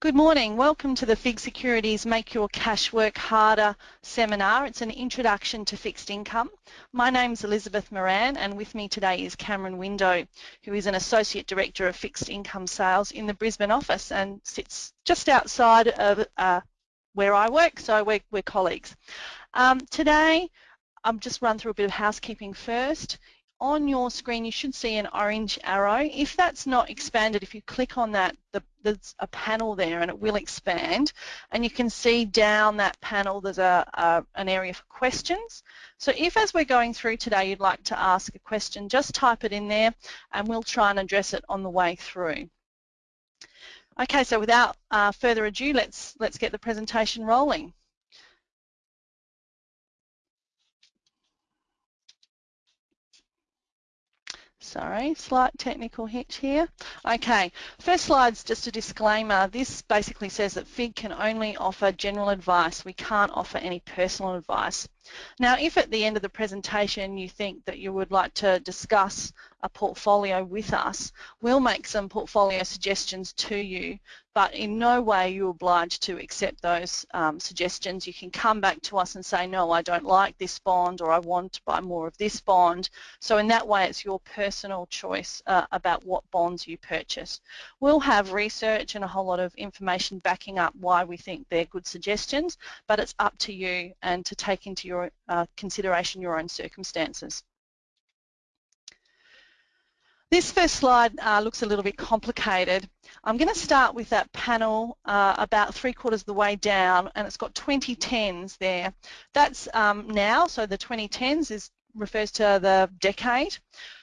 Good morning. Welcome to the FIIG Securities Make Your Cash Work Harder seminar. It's an introduction to fixed income. My name's Elizabeth Moran and with me today is Cameron Window, who is an Associate Director of Fixed Income Sales in the Brisbane office and sits just outside of uh, where I work, so we're, we're colleagues. Um, today, I'll just run through a bit of housekeeping first on your screen you should see an orange arrow. If that's not expanded, if you click on that, the, there's a panel there and it will expand and you can see down that panel there's a, a, an area for questions. So if as we're going through today you'd like to ask a question, just type it in there and we'll try and address it on the way through. Okay, so without uh, further ado, let's, let's get the presentation rolling. Sorry, slight technical hitch here. Okay, first slide's just a disclaimer. This basically says that FIIG can only offer general advice. We can't offer any personal advice. Now, if at the end of the presentation you think that you would like to discuss a portfolio with us, we'll make some portfolio suggestions to you, but in no way you're obliged to accept those um, suggestions. You can come back to us and say, no, I don't like this bond or I want to buy more of this bond. So in that way, it's your personal choice uh, about what bonds you purchase. We'll have research and a whole lot of information backing up why we think they're good suggestions, but it's up to you and to take into your uh, consideration your own circumstances. This first slide uh, looks a little bit complicated. I'm going to start with that panel uh, about three quarters of the way down and it's got 2010s there. That's um, now, so the 2010s is refers to the decade.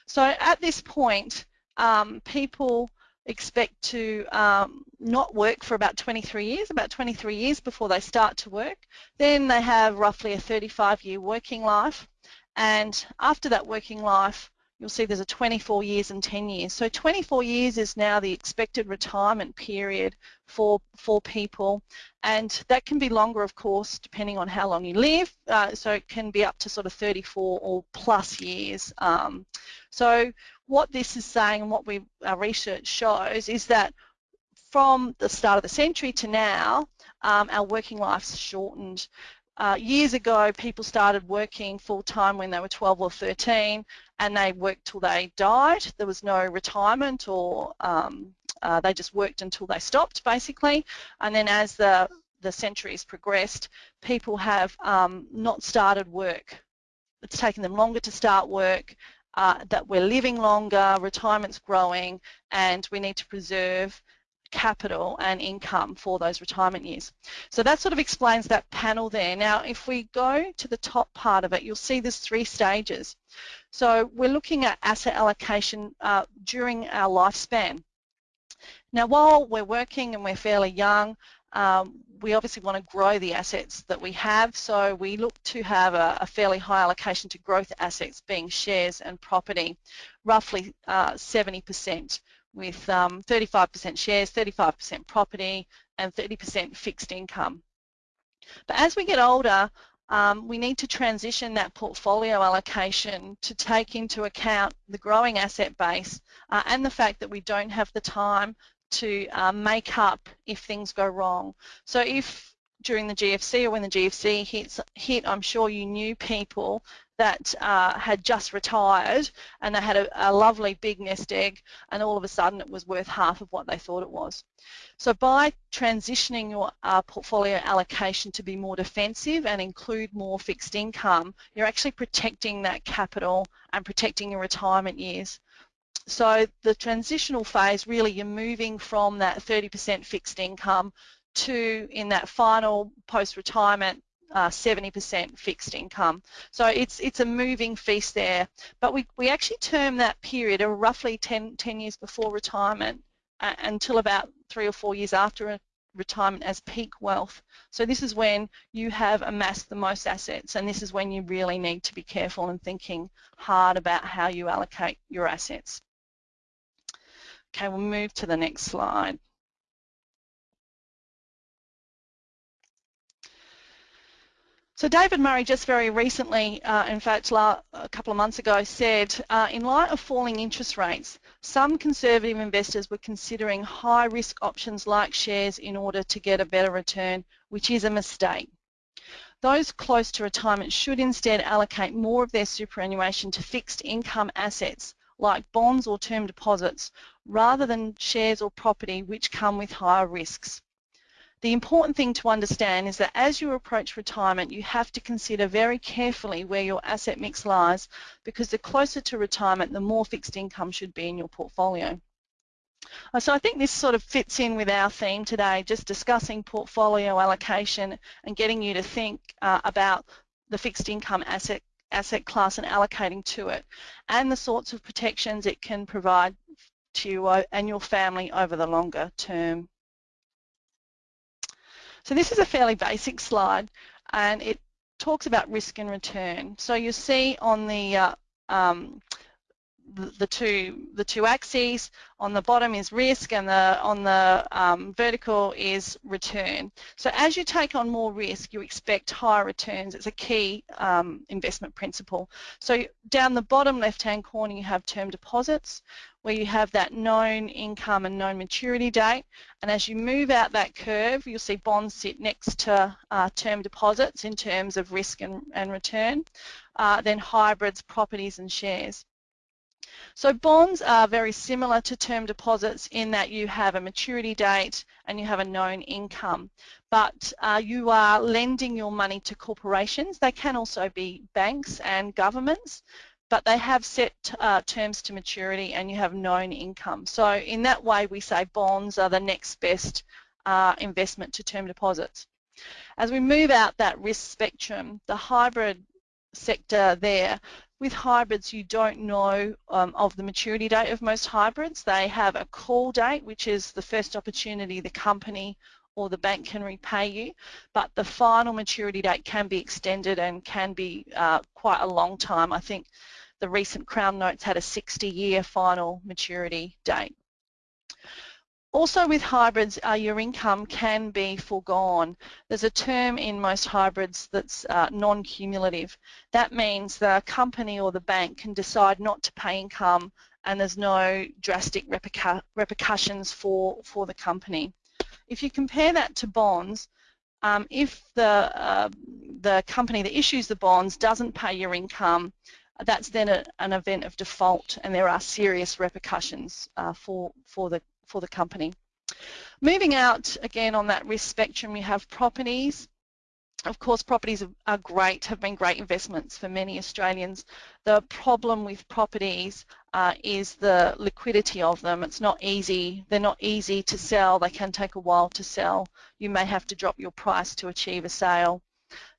So at this point, um, people expect to um, not work for about 23 years, about 23 years before they start to work. Then they have roughly a 35 year working life and after that working life you'll see there's a 24 years and 10 years. So 24 years is now the expected retirement period for, for people and that can be longer of course depending on how long you live uh, so it can be up to sort of 34 or plus years. Um, so what this is saying and what we, our research shows is that from the start of the century to now um, our working life's shortened. Uh, years ago, people started working full-time when they were 12 or 13 and they worked till they died. There was no retirement or um, uh, they just worked until they stopped, basically. And then as the, the centuries progressed, people have um, not started work. It's taken them longer to start work, uh, that we're living longer, retirement's growing, and we need to preserve capital and income for those retirement years. So that sort of explains that panel there. Now if we go to the top part of it you'll see there's three stages. So we're looking at asset allocation uh, during our lifespan. Now while we're working and we're fairly young um, we obviously want to grow the assets that we have so we look to have a, a fairly high allocation to growth assets being shares and property, roughly 70% uh, with 35% um, shares, 35% property and 30% fixed income. But as we get older, um, we need to transition that portfolio allocation to take into account the growing asset base uh, and the fact that we don't have the time to uh, make up if things go wrong. So if during the GFC or when the GFC hits, hit, I'm sure you knew people that uh, had just retired and they had a, a, lovely big nest egg and all of a sudden it was worth half of what they thought it was. So by transitioning your uh, portfolio allocation to be more defensive and include more fixed income, you're actually protecting that capital and protecting your retirement years. So the transitional phase, really you're moving from that 30% fixed income to, in that final post-retirement 70% uh, fixed income. So it's it's a moving feast there. But we, we actually term that period of roughly 10, 10 years before retirement uh, until about three or four years after retirement as peak wealth. So this is when you have amassed the most assets and this is when you really need to be careful and thinking hard about how you allocate your assets. Okay, we'll move to the next slide. So David Murray just very recently, uh, in fact a couple of months ago, said uh, in light of falling interest rates, some conservative investors were considering high risk options like shares in order to get a better return, which is a mistake. Those close to retirement should instead allocate more of their superannuation to fixed income assets like bonds or term deposits rather than shares or property which come with higher risks. The important thing to understand is that as you approach retirement, you have to consider very carefully where your asset mix lies because the closer to retirement, the more fixed income should be in your portfolio. Uh, so I think this sort of fits in with our theme today, just discussing portfolio allocation and getting you to think uh, about the fixed income asset asset class and allocating to it and the sorts of protections it can provide to you uh, and your family over the longer term. So this is a fairly basic slide and it talks about risk and return. So you see on the uh, um, the, two the two axes. On the bottom is risk, and the on the um, vertical is return. So as you take on more risk, you expect higher returns. It's a key um, investment principle. So down the bottom left-hand corner, you have term deposits, where you have that known income and known maturity date. And as you move out that curve, you'll see bonds sit next to uh, term deposits in terms of risk and, and return. Uh, then hybrids, properties, and shares. So bonds are very similar to term deposits in that you have a maturity date and you have a known income, but uh, you are lending your money to corporations. They can also be banks and governments, but they have set uh, terms to maturity and you have known income. So in that way we say bonds are the next best uh, investment to term deposits. As we move out that risk spectrum, the hybrid sector there with hybrids, you don't know um, of the maturity date of most hybrids. They have a call date, which is the first opportunity the company or the bank can repay you, but the final maturity date can be extended and can be uh, quite a long time. I think the recent Crown notes had a 60-year final maturity date. Also with hybrids, uh, your income can be foregone. There's a term in most hybrids that's uh, non-cumulative. That means the company or the bank can decide not to pay income and there's no drastic repercussions for, for the company. If you compare that to bonds, um, if the, uh, the company that issues the bonds doesn't pay your income, that's then a, an event of default and there are serious repercussions uh, for, for the for the company. Moving out again on that risk spectrum, you have properties. Of course, properties are great, have been great investments for many Australians. The problem with properties uh, is the liquidity of them. It's not easy. They're not easy to sell. They can take a while to sell. You may have to drop your price to achieve a sale.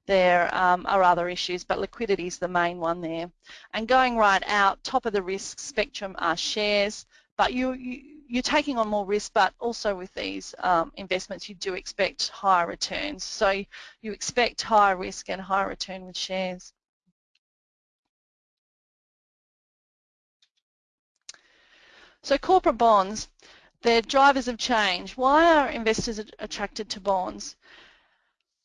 There um, are other issues, but liquidity is the main one there. And going right out, top of the risk spectrum are shares, but you, you you're taking on more risk, but also with these um, investments, you do expect higher returns. So you expect higher risk and higher return with shares. So corporate bonds, they're drivers of change. Why are investors attracted to bonds?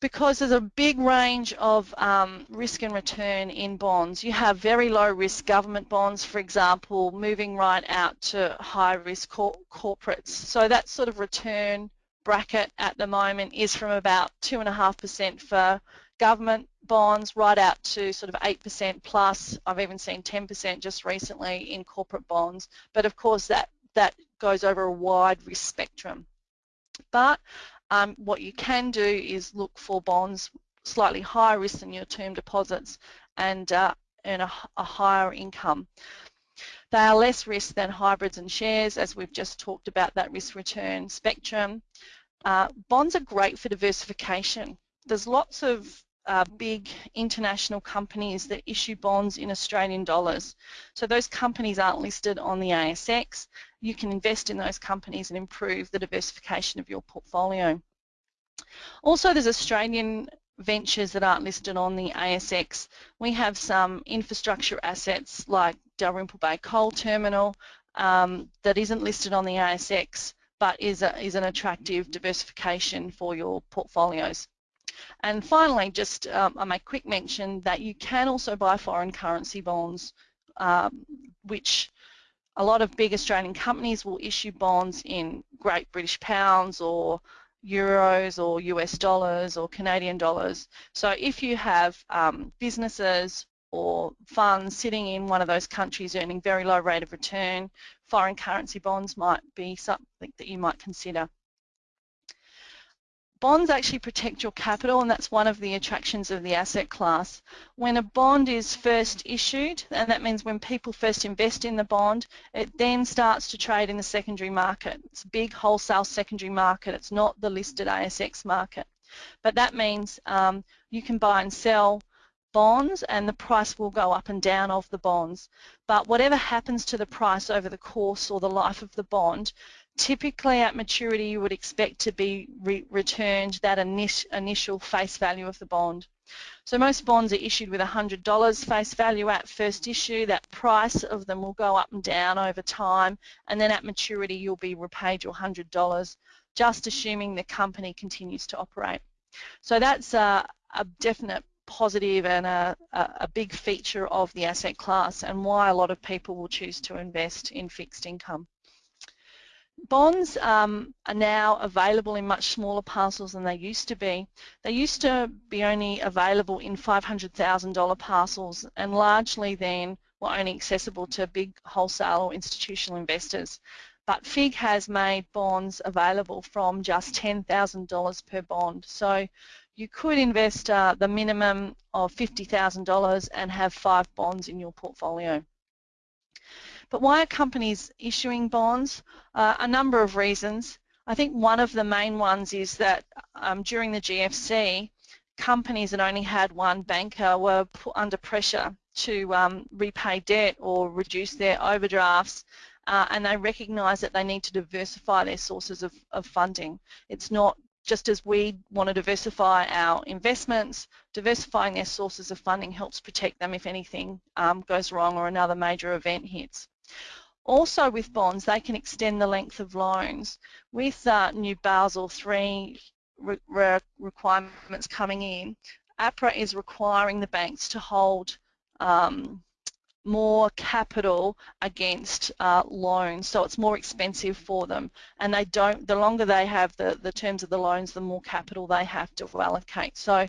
Because there's a big range of um, risk and return in bonds. You have very low risk government bonds, for example, moving right out to high risk cor corporates. So that sort of return bracket at the moment is from about 2.5% for government bonds right out to sort of 8% plus. I've even seen 10% just recently in corporate bonds. But of course that, that goes over a wide risk spectrum. But um, what you can do is look for bonds slightly higher risk than your term deposits and uh, earn a, a higher income. They are less risk than hybrids and shares, as we've just talked about that risk return spectrum. Uh, bonds are great for diversification. There's lots of uh, big international companies that issue bonds in Australian dollars. So those companies aren't listed on the ASX. You can invest in those companies and improve the diversification of your portfolio. Also, there's Australian ventures that aren't listed on the ASX. We have some infrastructure assets like Dalrymple Bay Coal Terminal um, that isn't listed on the ASX but is, a, is an attractive diversification for your portfolios. And finally, just um, I make quick mention that you can also buy foreign currency bonds, um, which a lot of big Australian companies will issue bonds in Great British Pounds or euros or US dollars or Canadian dollars. So if you have um, businesses or funds sitting in one of those countries earning very low rate of return, foreign currency bonds might be something that you might consider. Bonds actually protect your capital and that's one of the attractions of the asset class. When a bond is first issued, and that means when people first invest in the bond, it then starts to trade in the secondary market. It's a big wholesale secondary market. It's not the listed ASX market. But that means um, you can buy and sell bonds and the price will go up and down of the bonds. But whatever happens to the price over the course or the life of the bond, typically at maturity you would expect to be re returned that initial face value of the bond. So most bonds are issued with $100 face value at first issue. That price of them will go up and down over time and then at maturity you'll be repaid your $100 just assuming the company continues to operate. So that's a, a definite positive and a, a, big feature of the asset class and why a lot of people will choose to invest in fixed income. Bonds um, are now available in much smaller parcels than they used to be. They used to be only available in $500,000 parcels and largely then were only accessible to big wholesale or institutional investors. But FIIG has made bonds available from just $10,000 per bond. So you could invest uh, the minimum of $50,000 and have five bonds in your portfolio. But why are companies issuing bonds? Uh, a number of reasons. I think one of the main ones is that um, during the GFC, companies that only had one banker were put under pressure to um, repay debt or reduce their overdrafts uh, and they recognise that they need to diversify their sources of, of funding. It's not just as we want to diversify our investments, diversifying their sources of funding helps protect them if anything um, goes wrong or another major event hits. Also with bonds, they can extend the length of loans. With uh, new Basel III re re requirements coming in, APRA is requiring the banks to hold um, more capital against uh, loans, so it's more expensive for them. And they don't, the longer they have the, the terms of the loans, the more capital they have to allocate. So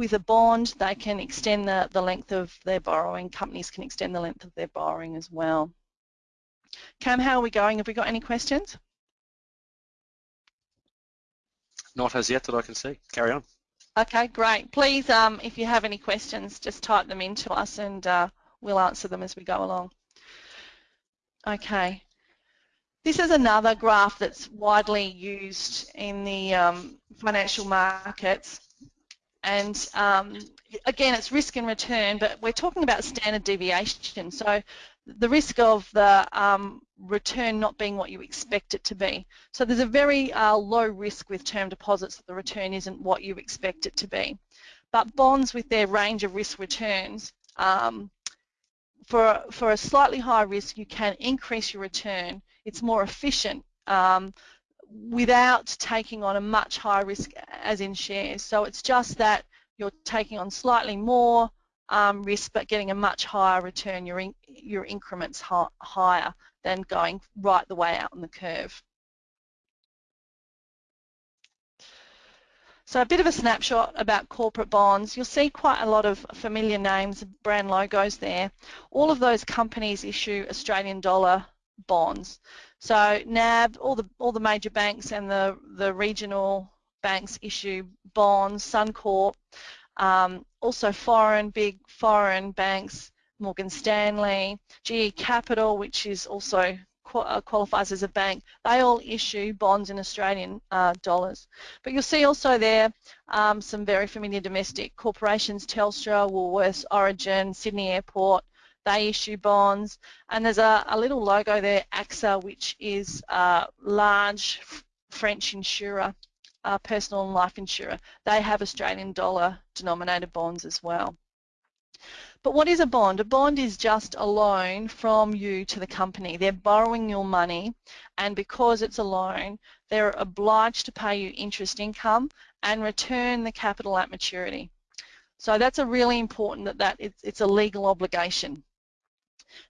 with a bond, they can extend the, the length of their borrowing. Companies can extend the length of their borrowing as well. Cam, how are we going? Have we got any questions? Not as yet that I can see. Carry on. Okay, great. Please, um, if you have any questions, just type them into us and uh, we'll answer them as we go along. Okay. This is another graph that's widely used in the um, financial markets and um, again it's risk and return but we're talking about standard deviation so the risk of the um, return not being what you expect it to be. So there's a very uh, low risk with term deposits that the return isn't what you expect it to be. But bonds with their range of risk returns um, for, for a slightly higher risk, you can increase your return. It's more efficient um, without taking on a much higher risk as in shares. So it's just that you're taking on slightly more um, risk but getting a much higher return. Your, in, your increments higher than going right the way out on the curve. So a bit of a snapshot about corporate bonds. You'll see quite a lot of familiar names, brand logos there. All of those companies issue Australian dollar bonds. So NAB, all the all the major banks and the the regional banks issue bonds. Suncorp, um, also foreign big foreign banks, Morgan Stanley, GE Capital, which is also uh, qualifies as a bank, they all issue bonds in Australian uh, dollars. But you'll see also there um, some very familiar domestic corporations, Telstra, Woolworths, Origin, Sydney Airport, they issue bonds. And there's a, a little logo there, AXA, which is a large French insurer, uh, personal and life insurer. They have Australian dollar denominated bonds as well. But what is a bond? A bond is just a loan from you to the company. They're borrowing your money and because it's a loan, they're obliged to pay you interest income and return the capital at maturity. So that's a really important that, that it's, it's a legal obligation.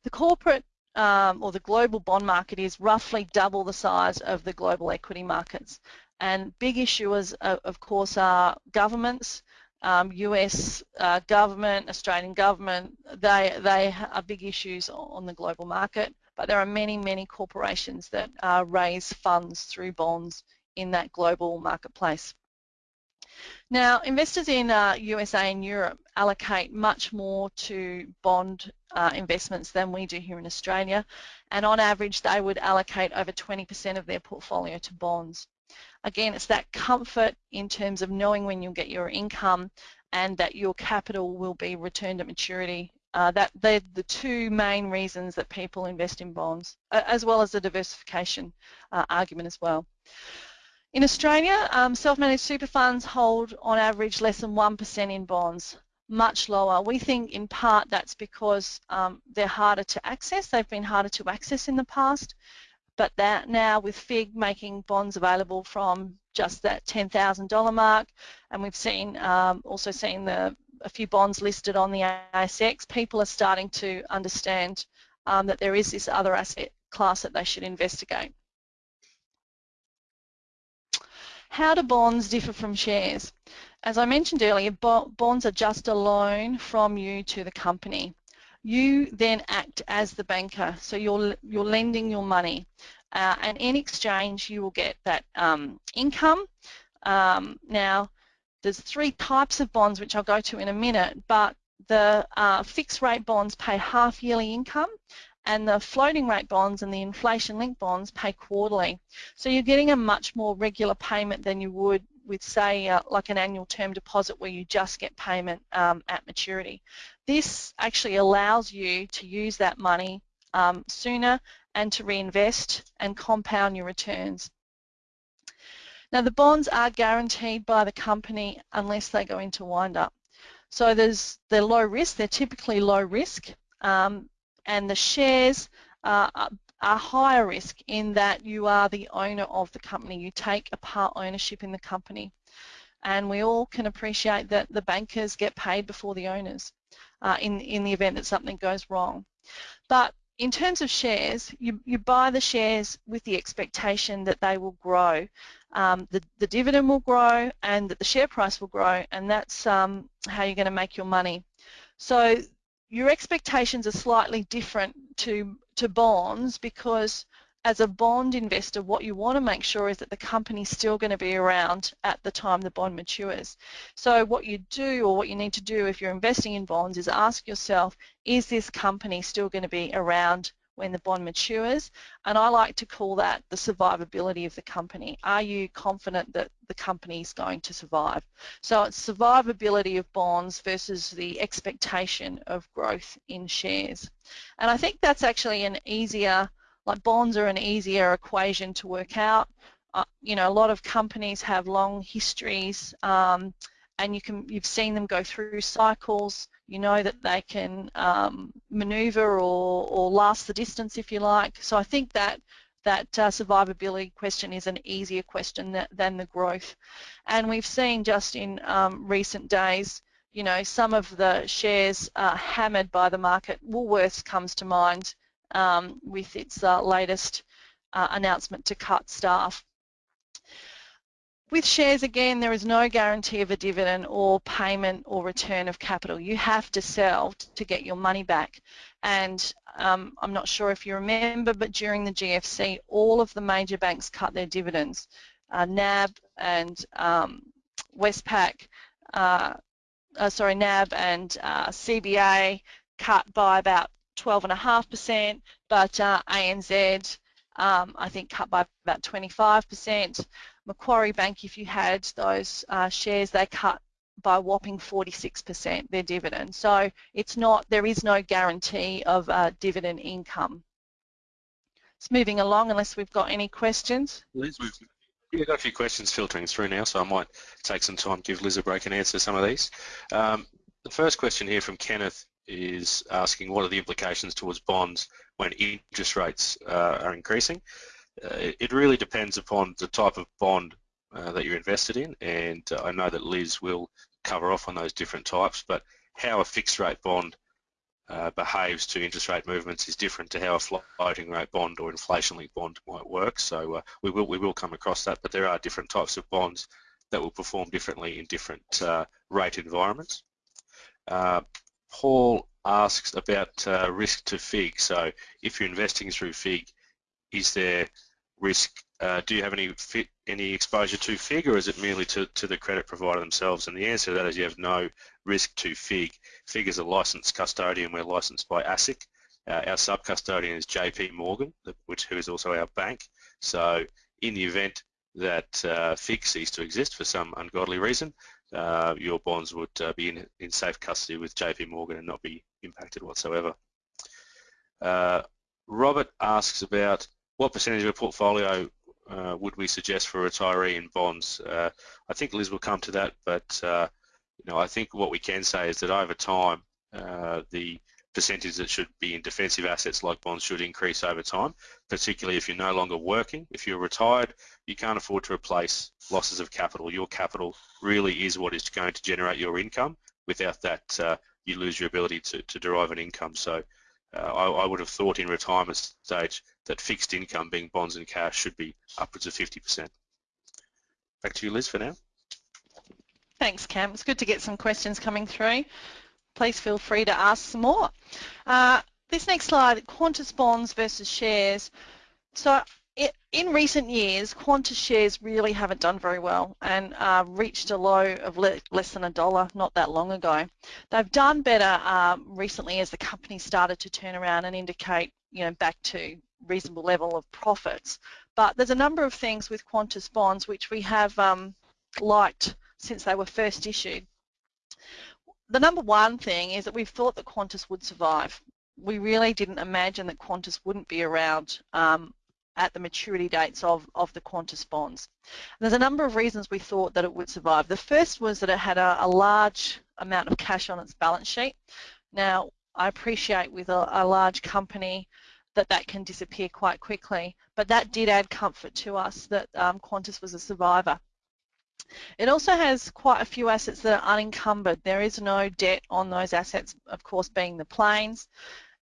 The corporate um, or the global bond market is roughly double the size of the global equity markets. And big issuers, uh, of course, are governments, um, US uh, government, Australian government, they, they are big issues on the global market, but there are many, many corporations that uh, raise funds through bonds in that global marketplace. Now, investors in uh, USA and Europe allocate much more to bond uh, investments than we do here in Australia, and on average they would allocate over 20% of their portfolio to bonds. Again, it's that comfort in terms of knowing when you'll get your income and that your capital will be returned at maturity. Uh, that they're the two main reasons that people invest in bonds, as well as the diversification uh, argument as well. In Australia, um, self-managed super funds hold on average less than 1% in bonds, much lower. We think in part that's because um, they're harder to access. They've been harder to access in the past, but that now with FIIG making bonds available from just that $10,000 mark, and we've seen um, also seen the a few bonds listed on the ASX, people are starting to understand um, that there is this other asset class that they should investigate. How do bonds differ from shares? As I mentioned earlier, bonds are just a loan from you to the company. You then act as the banker, so you're, you're lending your money. Uh, and in exchange, you will get that um, income. Um, now, there's three types of bonds, which I'll go to in a minute, but the uh, fixed rate bonds pay half yearly income and the floating rate bonds and the inflation linked bonds pay quarterly. So you're getting a much more regular payment than you would with say uh, like an annual term deposit where you just get payment um, at maturity. This actually allows you to use that money um, sooner and to reinvest and compound your returns. Now the bonds are guaranteed by the company unless they go into wind up. So there's they're low risk, they're typically low risk. Um, and the shares are, higher risk in that you are the owner of the company. You take a part ownership in the company. And we all can appreciate that the bankers get paid before the owners uh, in, in the event that something goes wrong. But in terms of shares, you, you buy the shares with the expectation that they will grow. Um, the, the dividend will grow and that the share price will grow and that's um, how you're going to make your money. So your expectations are slightly different to, to bonds because as a bond investor, what you want to make sure is that the company's still going to be around at the time the bond matures. So what you do or what you need to do if you're investing in bonds is ask yourself, is this company still going to be around when the bond matures, and I like to call that the survivability of the company. Are you confident that the company is going to survive? So it's survivability of bonds versus the expectation of growth in shares. And I think that's actually an easier, like bonds are an easier equation to work out. Uh, you know, a lot of companies have long histories um, and you can, you've seen them go through cycles you know that they can um, maneuver or, or last the distance if you like. So I think that that uh, survivability question is an easier question that, than the growth. And we've seen just in um, recent days, you know, some of the shares are hammered by the market. Woolworths comes to mind um, with its uh, latest uh, announcement to cut staff. With shares, again, there is no guarantee of a dividend or payment or return of capital. You have to sell to get your money back. And um, I'm not sure if you remember, but during the GFC, all of the major banks cut their dividends. Uh, NAB and um, Westpac, uh, uh, sorry, NAB and uh, CBA cut by about 12.5%, but uh, ANZ, um, I think, cut by about 25%. Macquarie Bank, if you had those uh, shares, they cut by whopping 46% their dividend. So it's not, there is no guarantee of uh, dividend income. It's moving along unless we've got any questions. Liz, we've got a few questions filtering through now, so I might take some time give Liz a break and answer some of these. Um, the first question here from Kenneth is asking what are the implications towards bonds when interest rates uh, are increasing. Uh, it, really depends upon the type of bond uh, that you're invested in and uh, I know that Liz will cover off on those different types but how a fixed rate bond behaves to interest rate movements is different to how a floating rate bond or inflation linked bond might work. So we will we will come across that, but there are different types of bonds that will perform differently in different uh, rate environments. Uh, Paul asks about uh, risk to FIIG. So if you're investing through FIIG, is there risk? Uh, do you have any any exposure to FIIG, or is it merely to, to the credit provider themselves? And the answer to that is you have no risk to FIIG. FIIG is a licensed custodian. We're licensed by ASIC. Uh, our sub-custodian is JP Morgan, which who is also our bank. So in the event that uh, FIIG ceased to exist for some ungodly reason, uh, your bonds would uh, be in, in safe custody with JP Morgan and not be impacted whatsoever. Uh, Robert asks about what percentage of a portfolio uh, would we suggest for a retiree in bonds? Uh, I think Liz will come to that, but uh, you know, I think what we can say is that over time, uh, the percentage that should be in defensive assets like bonds should increase over time, particularly if you're no longer working. If you're retired, you can't afford to replace losses of capital. Your capital really is what is going to generate your income. Without that, uh, you lose your ability to, to derive an income. So I, I, would have thought in retirement stage that fixed income, being bonds and cash, should be upwards of 50%. Back to you, Liz, for now. Thanks, Cam. It's good to get some questions coming through. Please feel free to ask some more. Uh, this next slide, Qantas bonds versus shares. So in recent years, Qantas shares really haven't done very well and uh, reached a low of le less than a dollar not that long ago. They've done better um, recently as the company started to turn around and indicate, you know, back to reasonable level of profits. But there's a number of things with Qantas bonds which we have um, liked since they were first issued. The number one thing is that we've thought that Qantas would survive. We really didn't imagine that Qantas wouldn't be around um, at the maturity dates of, of the Qantas bonds. And there's a number of reasons we thought that it would survive. The first was that it had a, a large amount of cash on its balance sheet. Now, I appreciate with a, a large company that that can disappear quite quickly, but that did add comfort to us that um, Qantas was a survivor. It also has quite a few assets that are unencumbered. There is no debt on those assets, of course, being the planes.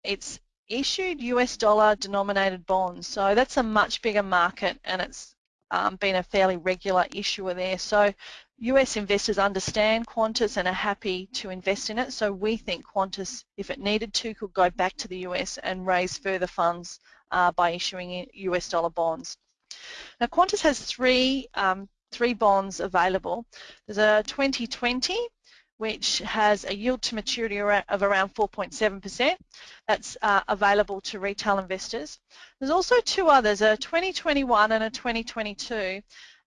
It's issued US dollar denominated bonds. So that's a much bigger market and it's um, been a fairly regular issuer there. So US investors understand Qantas and are happy to invest in it. So we think Qantas, if it needed to, could go back to the US and raise further funds uh, by issuing US dollar bonds. Now Qantas has three um, three bonds available. There's a 2020 which has a yield to maturity of around 4.7%. That's uh, available to retail investors. There's also two others, a 2021 and a 2022,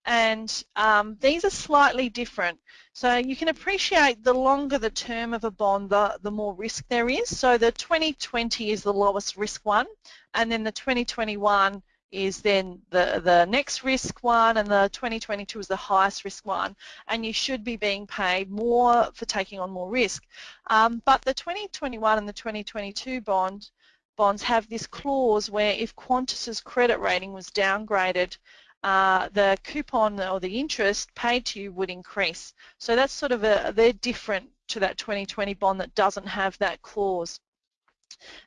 and um, these are slightly different. So you can appreciate the longer the term of a bond, the, the more risk there is. So the 2020 is the lowest risk one, and then the 2021 is then the, the next risk one and the 2022 is the highest risk one and you should be being paid more for taking on more risk. Um, but the 2021 and the 2022 bond bonds have this clause where if Qantas's credit rating was downgraded uh, the coupon or the interest paid to you would increase. So that's sort of a, they're different to that 2020 bond that doesn't have that clause.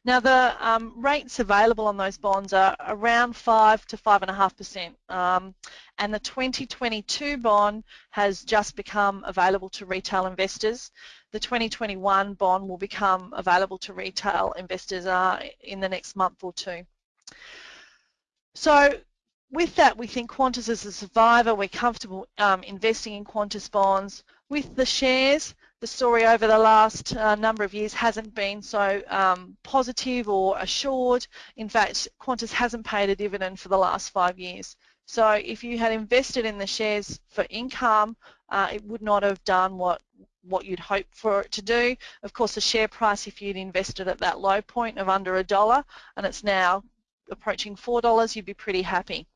Now the um, rates available on those bonds are around 5 to 5.5% um, and the 2022 bond has just become available to retail investors. The 2021 bond will become available to retail investors uh, in the next month or two. So with that, we think Qantas is a survivor. We're comfortable um, investing in Qantas bonds. With the shares, the story over the last uh, number of years hasn't been so um, positive or assured. In fact, Qantas hasn't paid a dividend for the last five years. So if you had invested in the shares for income, uh, it would not have done what what you'd hope for it to do. Of course, the share price, if you'd invested at that low point of under a dollar, and it's now approaching four dollars, you'd be pretty happy.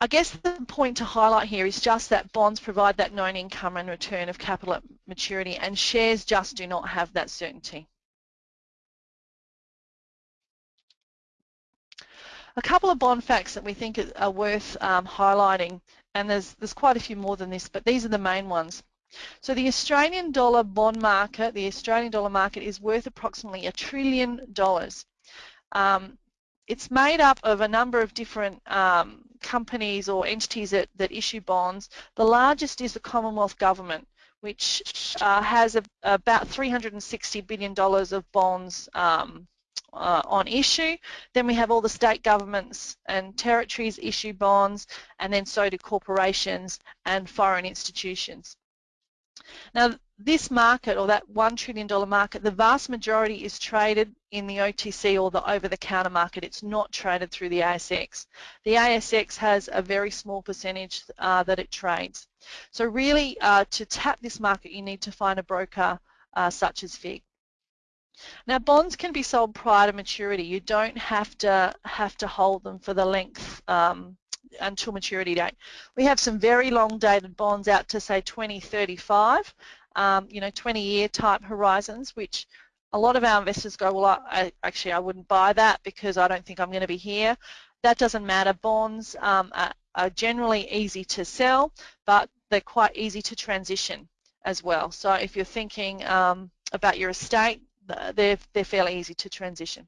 I guess the point to highlight here is just that bonds provide that known income and return of capital at maturity and shares just do not have that certainty. A couple of bond facts that we think are worth um, highlighting, and there's, there's quite a few more than this, but these are the main ones. So the Australian dollar bond market, the Australian dollar market is worth approximately a trillion dollars. Um, it's made up of a number of different um, companies or entities that, that issue bonds. The largest is the Commonwealth Government, which uh, has a, about $360 billion of bonds um, uh, on issue. Then we have all the state governments and territories issue bonds, and then so do corporations and foreign institutions. Now, this market, or that $1 trillion market, the vast majority is traded in the OTC or the over-the-counter market. It's not traded through the ASX. The ASX has a very small percentage uh, that it trades. So really, uh, to tap this market, you need to find a broker uh, such as FIIG. Now bonds can be sold prior to maturity. You don't have to have to hold them for the length um, until maturity date. We have some very long dated bonds out to say 2035, um, you know, 20 year type horizons, which a lot of our investors go, well, I, actually I wouldn't buy that because I don't think I'm going to be here. That doesn't matter. Bonds um, are, are generally easy to sell, but they're quite easy to transition as well. So if you're thinking um, about your estate, they're, they're fairly easy to transition.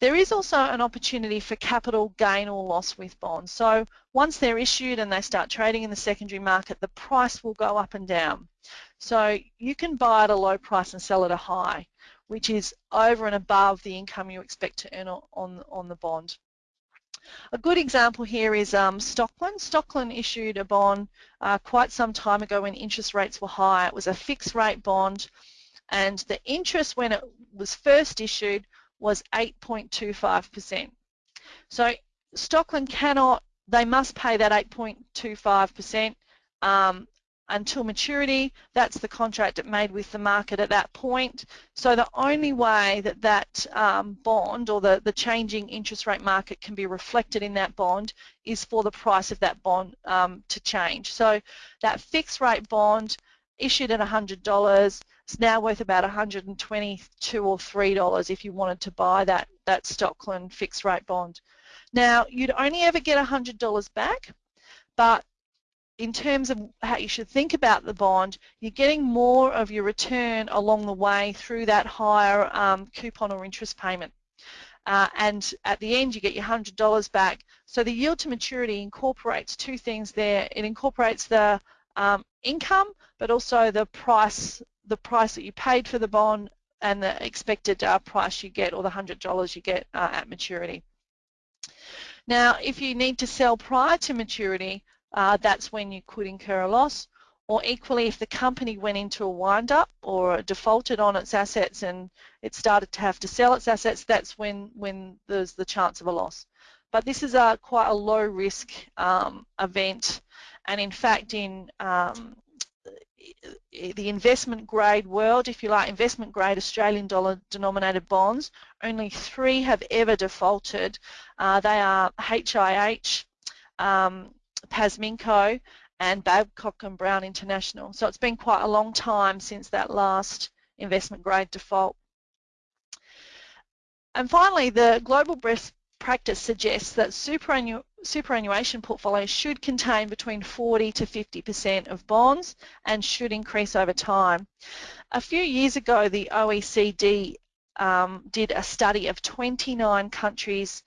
There is also an opportunity for capital gain or loss with bonds. So once they're issued and they start trading in the secondary market, the price will go up and down. So you can buy at a low price and sell at a high, which is over and above the income you expect to earn on, on the bond. A good example here is um, Stockland. Stockland issued a bond uh, quite some time ago when interest rates were high. It was a fixed rate bond and the interest when it was first issued was 8.25%. So Stockland cannot, they must pay that 8.25% um, until maturity. That's the contract it made with the market at that point. So the only way that that um, bond or the, the changing interest rate market can be reflected in that bond is for the price of that bond um, to change. So that fixed rate bond issued at $100 it's now worth about 122 or $3 if you wanted to buy that, that Stockland fixed rate bond. Now, you'd only ever get $100 back, but in terms of how you should think about the bond, you're getting more of your return along the way through that higher um, coupon or interest payment. Uh, and at the end you get your $100 back. So the yield to maturity incorporates two things there. It incorporates the um, income but also the price the price that you paid for the bond and the expected uh, price you get or the $100 you get uh, at maturity. Now, if you need to sell prior to maturity, uh, that's when you could incur a loss. Or equally, if the company went into a wind-up or defaulted on its assets and it started to have to sell its assets, that's when, when there's the chance of a loss. But this is a quite a low-risk um, event, and in fact, in um, the investment grade world, if you like, investment grade Australian dollar denominated bonds, only three have ever defaulted. Uh, they are HIH, um, Pasminco and Babcock and Brown International. So it's been quite a long time since that last investment grade default. And finally, the global best practice suggests that superannu superannuation portfolios should contain between 40 to 50% of bonds and should increase over time. A few years ago, the OECD um, did a study of 29 countries'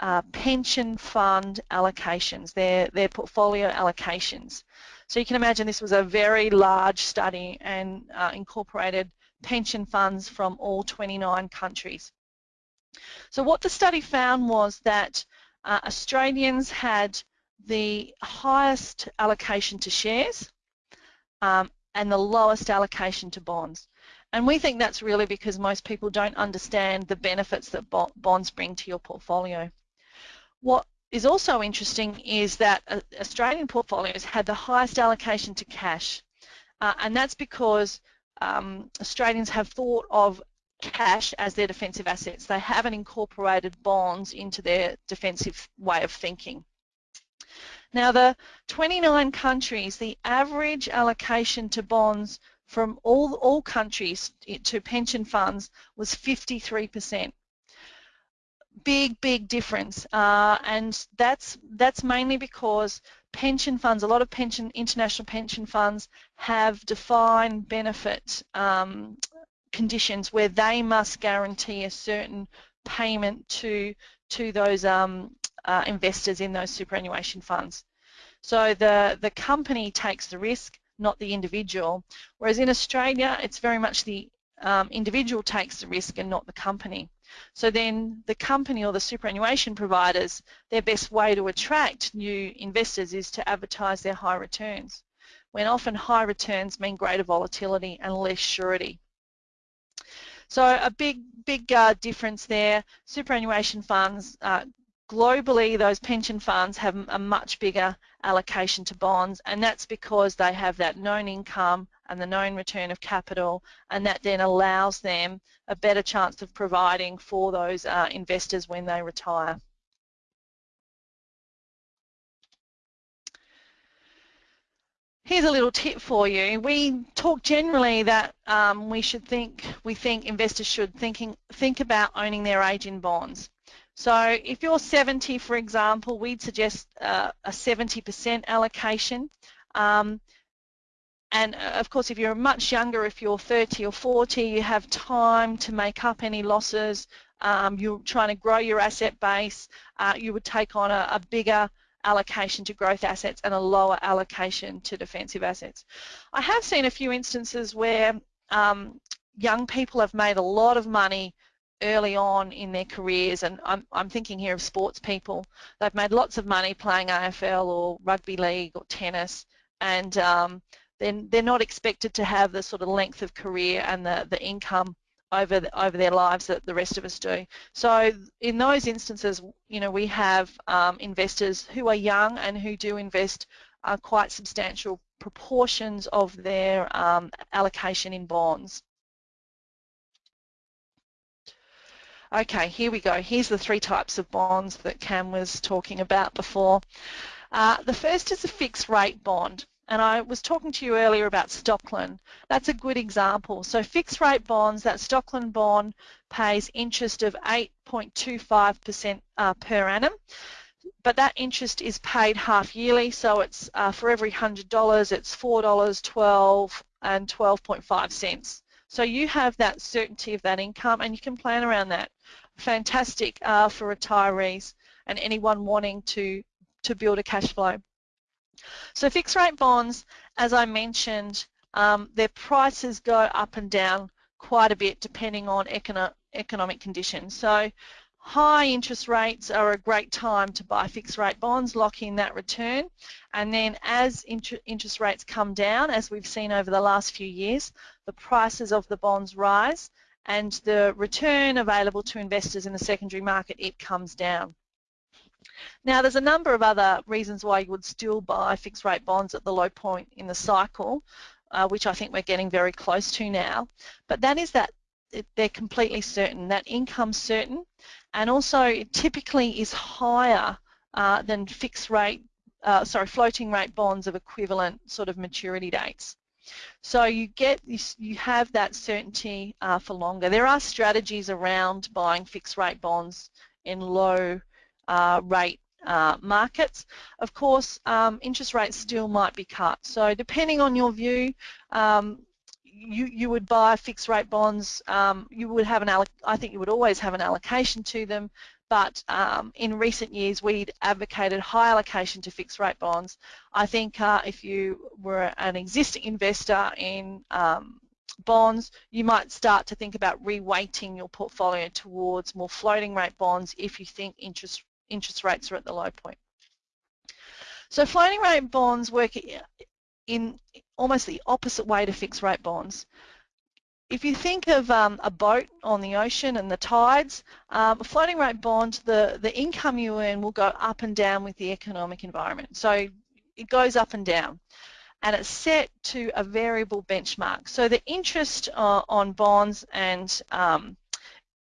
uh, pension fund allocations, their, their portfolio allocations. So you can imagine this was a very large study and uh, incorporated pension funds from all 29 countries. So what the study found was that uh, Australians had the highest allocation to shares um, and the lowest allocation to bonds. And we think that's really because most people don't understand the benefits that bonds bring to your portfolio. What is also interesting is that uh, Australian portfolios had the highest allocation to cash. Uh, and that's because um, Australians have thought of cash as their defensive assets. They haven't incorporated bonds into their defensive way of thinking. Now the 29 countries, the average allocation to bonds from all, all countries to pension funds was 53%. Big, big difference. Uh, and that's, that's mainly because pension funds, a lot of pension, international pension funds have defined benefit um, conditions where they must guarantee a certain payment to to those um, uh, investors in those superannuation funds. So the, the company takes the risk, not the individual, whereas in Australia it's very much the um, individual takes the risk and not the company. So then the company or the superannuation providers, their best way to attract new investors is to advertise their high returns, when often high returns mean greater volatility and less surety. So a big, big uh, difference there. Superannuation funds, uh, globally those pension funds have a much bigger allocation to bonds and that's because they have that known income and the known return of capital and that then allows them a better chance of providing for those uh, investors when they retire. Here's a little tip for you. We talk generally that um, we should think, we think investors should thinking, think about owning their age in bonds. So if you're 70, for example, we'd suggest uh, a 70% allocation. Um, and uh, of course, if you're much younger, if you're 30 or 40, you have time to make up any losses. Um, you're trying to grow your asset base. Uh, you would take on a, a bigger allocation to growth assets and a lower allocation to defensive assets. I have seen a few instances where um, young people have made a lot of money early on in their careers and I'm, I'm thinking here of sports people. They've made lots of money playing AFL or rugby league or tennis and um, then they're not expected to have the sort of length of career and the, the income over over their lives that the rest of us do. So in those instances, you know, we have um, investors who are young and who do invest uh, quite substantial proportions of their um, allocation in bonds. Okay, here we go. Here's the three types of bonds that Cam was talking about before. Uh, the first is a fixed rate bond and I was talking to you earlier about Stockland. That's a good example. So fixed rate bonds, that Stockland bond pays interest of 8.25% uh, per annum, but that interest is paid half yearly, so it's uh, for every $100, it's $4, 12 and 12.5 cents. So you have that certainty of that income and you can plan around that. Fantastic uh, for retirees and anyone wanting to, to build a cash flow. So fixed rate bonds, as I mentioned, um, their prices go up and down quite a bit depending on econo economic conditions. So high interest rates are a great time to buy fixed rate bonds, lock in that return, and then as inter interest rates come down, as we've seen over the last few years, the prices of the bonds rise and the return available to investors in the secondary market, it comes down. Now there's a number of other reasons why you would still buy fixed rate bonds at the low point in the cycle, uh, which I think we're getting very close to now, but that is that they're completely certain, that income's certain, and also it typically is higher uh, than fixed rate, uh, sorry, floating rate bonds of equivalent sort of maturity dates. So you get you have that certainty uh, for longer. There are strategies around buying fixed rate bonds in low rate uh, markets. Of course, um, interest rates still might be cut. So depending on your view, um, you, you would buy fixed rate bonds, um, you would have an, I think you would always have an allocation to them, but um, in recent years we'd advocated high allocation to fixed rate bonds. I think uh, if you were an existing investor in um, bonds, you might start to think about reweighting your portfolio towards more floating rate bonds if you think interest interest rates are at the low point. So floating rate bonds work in almost the opposite way to fixed rate bonds. If you think of um, a boat on the ocean and the tides, um, a floating rate bond, the, the income you earn will go up and down with the economic environment. So it goes up and down and it's set to a variable benchmark. So the interest uh, on bonds and um,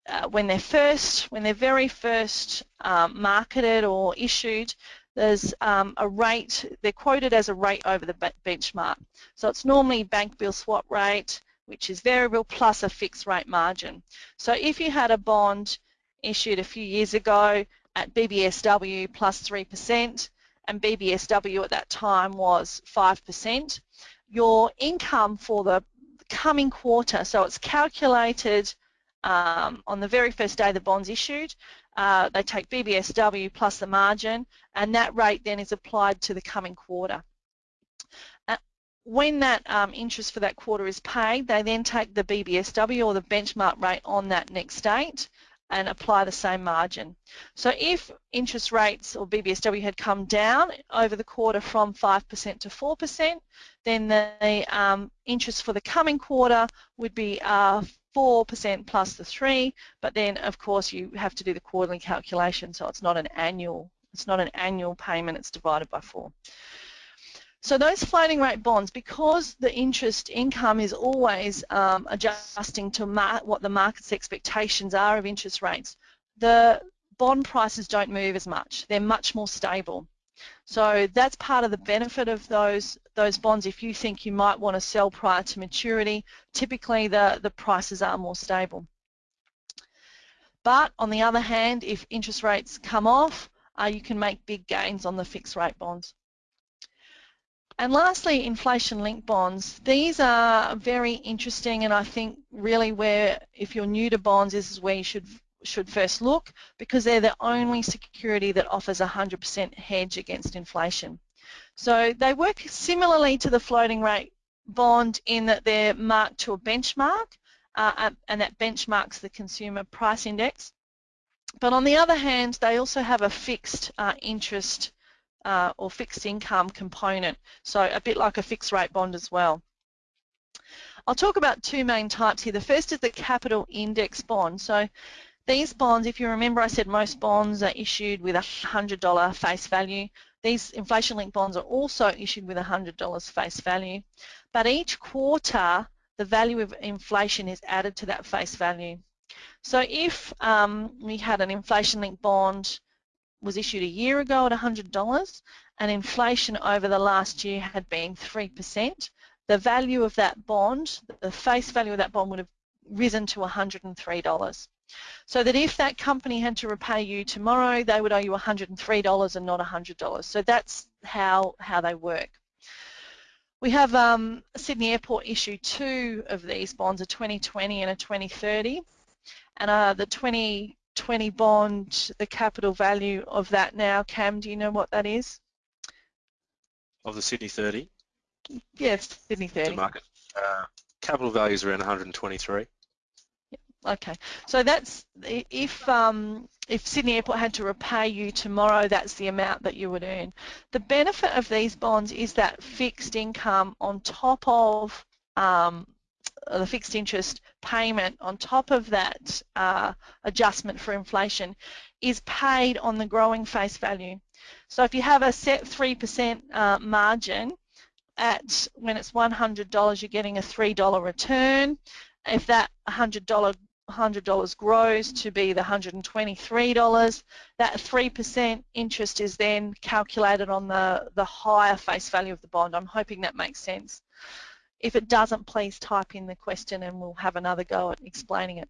uh, when they're first, when they're very first um, marketed or issued, there's um, a rate, they're quoted as a rate over the benchmark. So it's normally bank bill swap rate, which is variable plus a fixed rate margin. So if you had a bond issued a few years ago at BBSW plus 3%, and BBSW at that time was 5%, your income for the coming quarter, so it's calculated um, on the very first day the bond's issued, uh, they take BBSW plus the margin and that rate then is applied to the coming quarter. Uh, when that um, interest for that quarter is paid, they then take the BBSW or the benchmark rate on that next date and apply the same margin. So if interest rates or BBSW had come down over the quarter from 5% to 4%, then the um, interest for the coming quarter would be uh, 4% plus the 3, but then of course you have to do the quarterly calculation, so it's not an annual, it's not an annual payment, it's divided by 4. So those floating rate bonds, because the interest income is always um, adjusting to what the market's expectations are of interest rates, the bond prices don't move as much. They're much more stable. So that's part of the benefit of those those bonds. If you think you might want to sell prior to maturity, typically the, the prices are more stable. But on the other hand, if interest rates come off, uh, you can make big gains on the fixed rate bonds. And lastly, inflation-linked bonds. These are very interesting and I think really where, if you're new to bonds, this is where you should should first look because they're the only security that offers 100% hedge against inflation. So they work similarly to the floating rate bond in that they're marked to a benchmark uh, and that benchmarks the consumer price index. But on the other hand, they also have a fixed uh, interest uh, or fixed income component, so a bit like a fixed rate bond as well. I'll talk about two main types here. The first is the capital index bond. So these bonds, if you remember I said most bonds are issued with a $100 face value. These inflation-linked bonds are also issued with a $100 face value. But each quarter, the value of inflation is added to that face value. So if um, we had an inflation-linked bond was issued a year ago at $100 and inflation over the last year had been 3%, the value of that bond, the face value of that bond would have risen to $103 so that if that company had to repay you tomorrow, they would owe you $103 and not $100. So that's how, how they work. We have um, Sydney Airport issue two of these bonds, a 2020 and a 2030. And uh, the 2020 bond, the capital value of that now, Cam, do you know what that is? Of the Sydney 30? Yes, Sydney 30. market. Uh, capital value is around 123. Okay, so that's if um, if Sydney Airport had to repay you tomorrow, that's the amount that you would earn. The benefit of these bonds is that fixed income on top of um, the fixed interest payment on top of that uh, adjustment for inflation is paid on the growing face value. So if you have a set 3% uh, margin at when it's $100 you're getting a $3 return if that $100 $100 grows to be the $123, that 3% interest is then calculated on the, the higher face value of the bond. I'm hoping that makes sense. If it doesn't, please type in the question and we'll have another go at explaining it.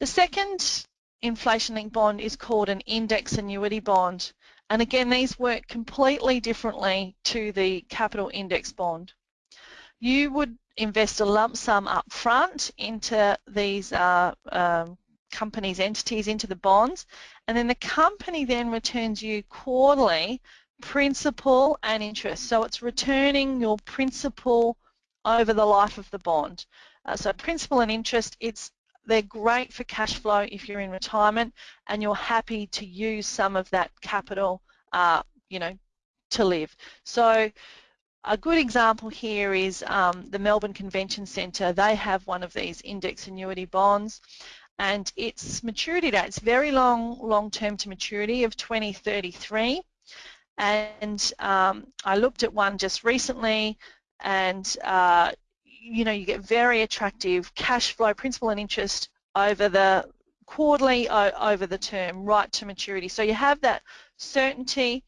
The second inflation-linked bond is called an index annuity bond. And again, these work completely differently to the capital index bond. You would invest a lump sum up front into these uh, um, companies, entities, into the bonds, and then the company then returns you quarterly principal and interest. So it's returning your principal over the life of the bond. Uh, so principal and interest, it's they're great for cash flow if you're in retirement and you're happy to use some of that capital, uh, you know, to live. So a good example here is um, the Melbourne Convention Centre. They have one of these index annuity bonds and its maturity date very long, long term to maturity of 2033 and um, I looked at one just recently and uh, you know you get very attractive cash flow principal and interest over the quarterly over the term, right to maturity. So you have that certainty.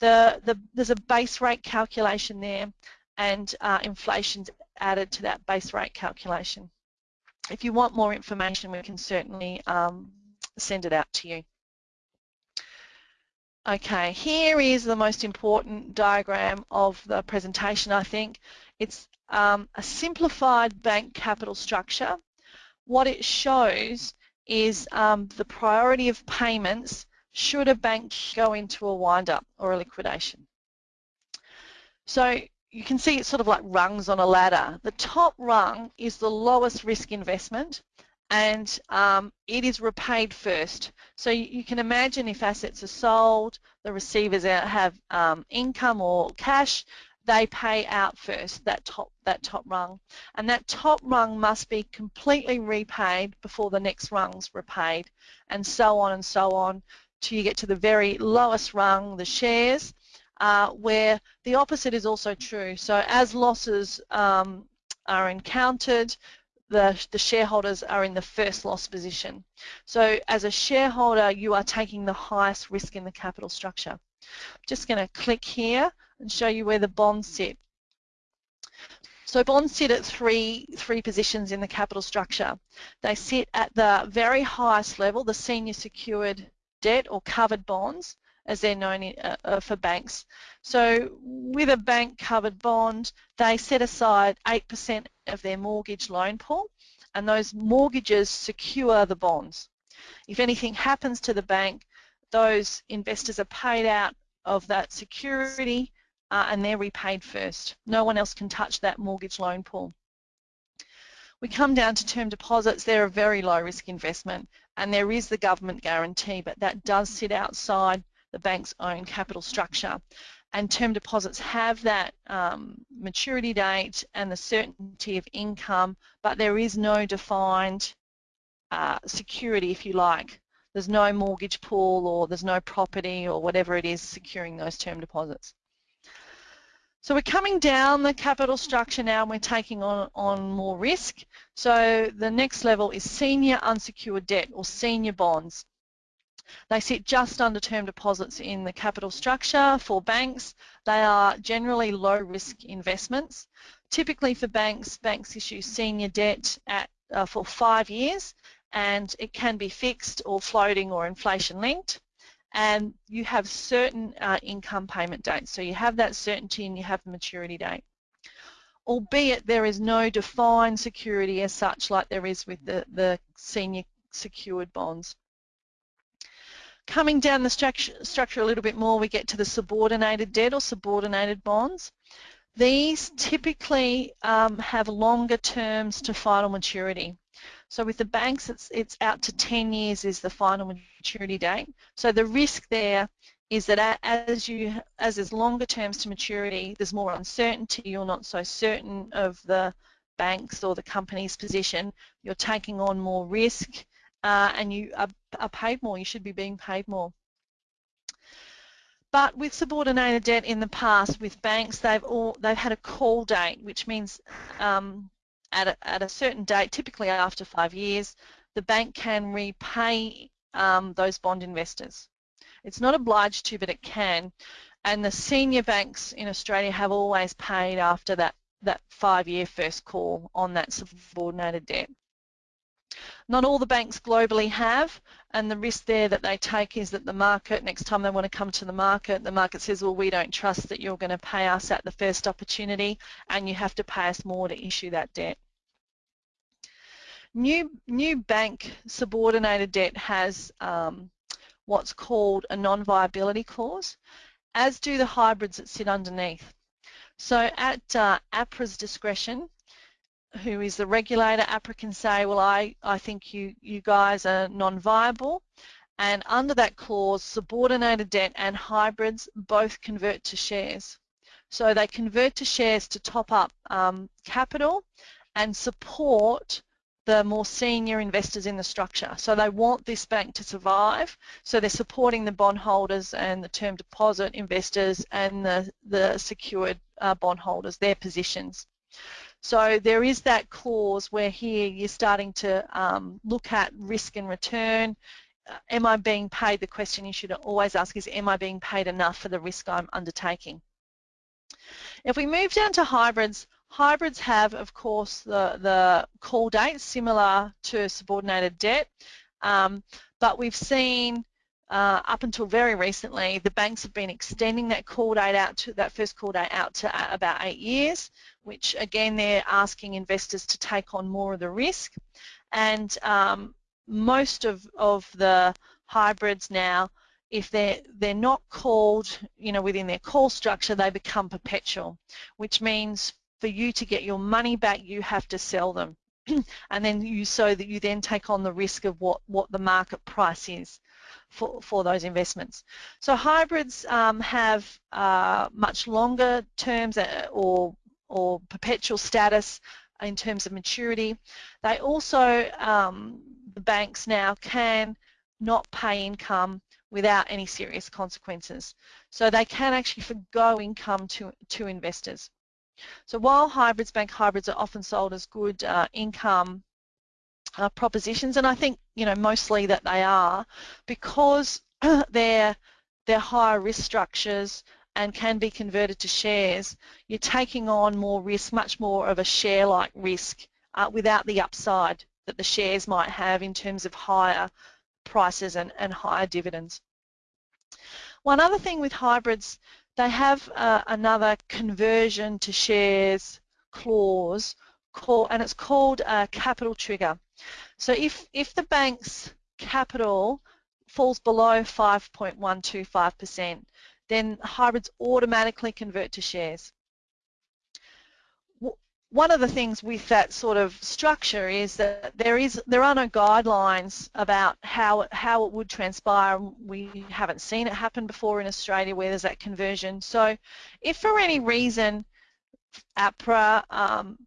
The, the, there's a base rate calculation there and uh, inflation's added to that base rate calculation. If you want more information, we can certainly um, send it out to you. Okay, here is the most important diagram of the presentation, I think. It's um, a simplified bank capital structure. What it shows is um, the priority of payments should a bank go into a wind-up or a liquidation. So you can see it's sort of like rungs on a ladder. The top rung is the lowest risk investment and um, it is repaid first. So you, can imagine if assets are sold, the receivers have um, income or cash, they pay out first, that top, that top rung. And that top rung must be completely repaid before the next rung's repaid, and so on and so on till you get to the very lowest rung, the shares, uh, where the opposite is also true. So as losses um, are encountered, the, the shareholders are in the first loss position. So as a shareholder, you are taking the highest risk in the capital structure. Just going to click here and show you where the bonds sit. So bonds sit at three, three positions in the capital structure. They sit at the very highest level, the senior secured debt or covered bonds, as they're known in, uh, uh for banks. So with a bank covered bond, they set aside 8% of their mortgage loan pool and those mortgages secure the bonds. If anything happens to the bank, those investors are paid out of that security uh, and they're repaid first. No one else can touch that mortgage loan pool. We come down to term deposits, they're a very low risk investment and there is the government guarantee but that does sit outside the bank's own capital structure and term deposits have that um, maturity date and the certainty of income but there is no defined uh, security if you like. There's no mortgage pool or there's no property or whatever it is securing those term deposits. So we're coming down the capital structure now and we're taking on, on more risk. So the next level is senior unsecured debt or senior bonds. They sit just under term deposits in the capital structure for banks. They are generally low risk investments. Typically for banks, banks issue senior debt at, uh, for five years and it can be fixed or floating or inflation linked and you have certain uh, income payment dates. So you have that certainty and you have the maturity date. Albeit there is no defined security as such like there is with the, the senior secured bonds. Coming down the structure, structure a little bit more, we get to the subordinated debt or subordinated bonds. These typically um, have longer terms to final maturity. So with the banks, it's, it's out to 10 years is the final maturity date. So the risk there is that as you as there's longer terms to maturity, there's more uncertainty. You're not so certain of the banks or the company's position. You're taking on more risk, uh, and you are, are paid more. You should be being paid more. But with subordinated debt in the past, with banks, they've all they've had a call date, which means um, at a, at a certain date, typically after five years, the bank can repay um, those bond investors. It's not obliged to, but it can. And the senior banks in Australia have always paid after that, that five-year first call on that subordinated debt. Not all the banks globally have, and the risk there that they take is that the market, next time they want to come to the market, the market says, well, we don't trust that you're going to pay us at the first opportunity, and you have to pay us more to issue that debt. New, new bank subordinated debt has um, what's called a non-viability clause, as do the hybrids that sit underneath. So at uh, APRA's discretion, who is the regulator, APRA can say, well, I, I think you, you guys are non-viable, and under that clause, subordinated debt and hybrids both convert to shares. So they convert to shares to top up um, capital and support the more senior investors in the structure. So they want this bank to survive, so they're supporting the bondholders and the term deposit investors and the, the secured uh, bondholders, their positions. So there is that clause where here you're starting to um, look at risk and return. Uh, am I being paid? The question you should always ask is, am I being paid enough for the risk I'm undertaking? If we move down to hybrids, hybrids have, of course, the, the call date similar to subordinated debt, um, but we've seen uh, up until very recently, the banks have been extending that call date out to that first call date out to uh, about eight years, which again they're asking investors to take on more of the risk. And um, most of, of the hybrids now, if they're they're not called, you know, within their call structure, they become perpetual, which means for you to get your money back, you have to sell them. and then you so that you then take on the risk of what, what the market price is for, for those investments. So hybrids um, have uh, much longer terms uh, or, or perpetual status in terms of maturity. They also, um, the banks now can not pay income without any serious consequences. So they can actually forgo income to, to investors. So while hybrids, bank hybrids are often sold as good uh, income uh, propositions, and I think you know mostly that they are because they're they're higher risk structures and can be converted to shares. You're taking on more risk, much more of a share-like risk uh, without the upside that the shares might have in terms of higher prices and, and higher dividends. One other thing with hybrids, they have uh, another conversion to shares clause and it's called a capital trigger. So if, if the bank's capital falls below 5.125%, then hybrids automatically convert to shares. One of the things with that sort of structure is that there is there are no guidelines about how how it would transpire. We haven't seen it happen before in Australia where there's that conversion. So, if for any reason APRA um,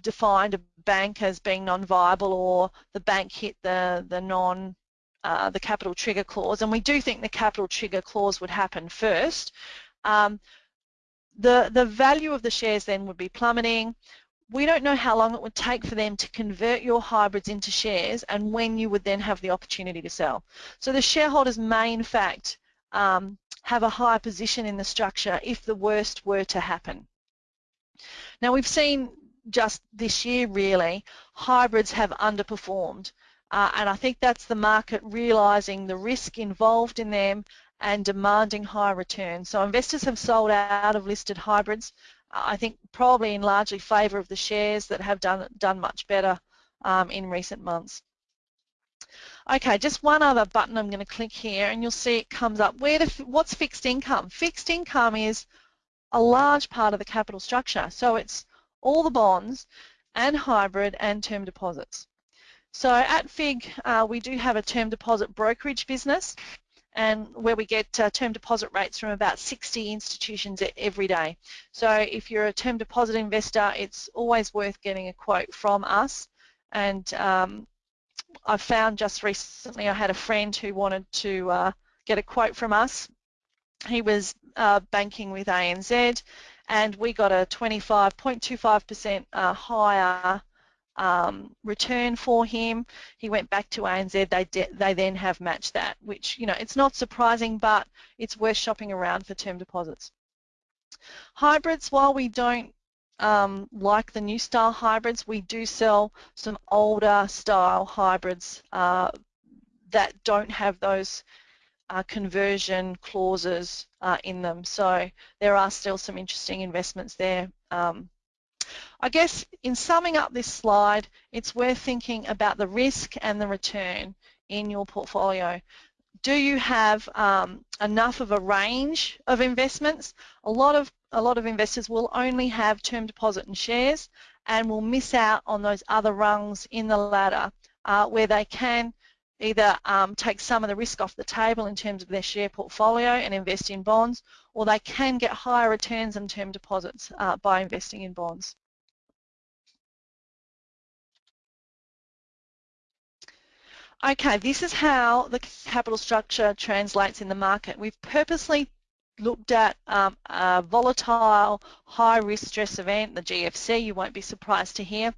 defined a bank as being non-viable or the bank hit the, the non uh, the capital trigger clause, and we do think the capital trigger clause would happen first. Um, the, the value of the shares then would be plummeting. We don't know how long it would take for them to convert your hybrids into shares and when you would then have the opportunity to sell. So the shareholders may in fact um, have a higher position in the structure if the worst were to happen. Now we've seen just this year really, hybrids have underperformed. Uh, and I think that's the market realising the risk involved in them and demanding high returns. So investors have sold out of listed hybrids, I think probably in largely favour of the shares that have done, done much better um, in recent months. Okay, just one other button I'm going to click here and you'll see it comes up. Where to, what's fixed income? Fixed income is a large part of the capital structure. So it's all the bonds and hybrid and term deposits. So at FIIG, uh, we do have a term deposit brokerage business and where we get uh, term deposit rates from about 60 institutions every day. So if you're a term deposit investor, it's always worth getting a quote from us. And um, I found just recently I had a friend who wanted to uh, get a quote from us. He was uh, banking with ANZ and we got a 25.25% uh, higher um, return for him. He went back to ANZ. They they then have matched that, which you know it's not surprising, but it's worth shopping around for term deposits. Hybrids, while we don't um, like the new style hybrids, we do sell some older style hybrids uh, that don't have those uh, conversion clauses uh, in them. So there are still some interesting investments there. Um, I guess in summing up this slide, it's worth thinking about the risk and the return in your portfolio. Do you have um, enough of a range of investments? A lot of a lot of investors will only have term deposit and shares and will miss out on those other rungs in the ladder uh, where they can either um, take some of the risk off the table in terms of their share portfolio and invest in bonds, or they can get higher returns on term deposits uh, by investing in bonds. Okay, this is how the capital structure translates in the market. We've purposely looked at um, a volatile, high-risk stress event, the GFC, you won't be surprised to hear,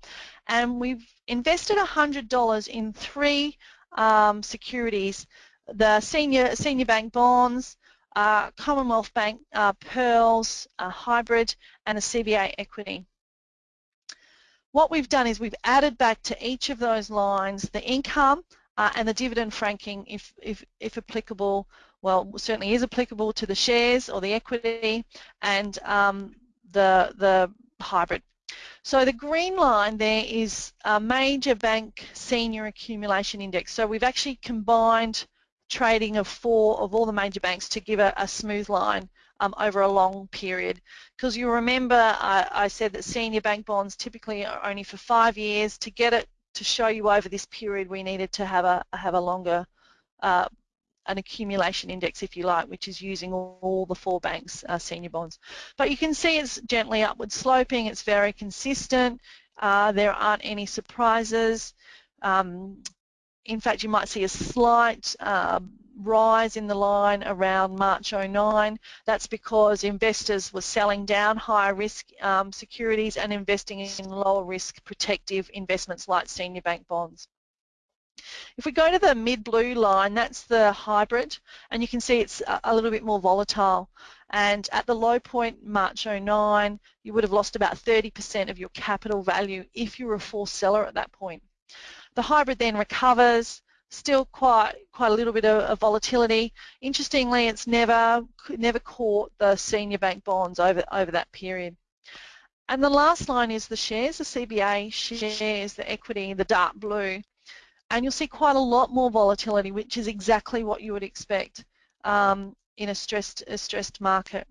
and we've invested $100 in three um, securities, the senior, senior bank bonds, uh, Commonwealth Bank uh, PERLS, a hybrid, and a CBA equity. What we've done is we've added back to each of those lines the income uh, and the dividend franking, if, if, if applicable, well, certainly is applicable to the shares or the equity and um, the, the hybrid. So the green line there is a major bank senior accumulation index. So we've actually combined trading of four of all the major banks to give a, a smooth line um, over a long period. Because you remember I, I, said that senior bank bonds typically are only for five years. To get it to show you over this period, we needed to have a have a longer uh, an accumulation index, if you like, which is using all, all the four banks' uh, senior bonds. But you can see it's gently upward sloping. It's very consistent. Uh, there aren't any surprises. Um, in fact, you might see a slight uh, rise in the line around March 09. That's because investors were selling down higher risk um, securities and investing in lower risk protective investments like senior bank bonds. If we go to the mid blue line, that's the hybrid, and you can see it's a little bit more volatile. And at the low point, March 09, you would have lost about 30% of your capital value if you were a forced seller at that point. The hybrid then recovers, still quite quite a little bit of, of, volatility. Interestingly, it's never never caught the senior bank bonds over over that period. And the last line is the shares, the CBA shares, the equity, the dark blue. And you'll see quite a lot more volatility, which is exactly what you would expect um, in a stressed, a stressed market.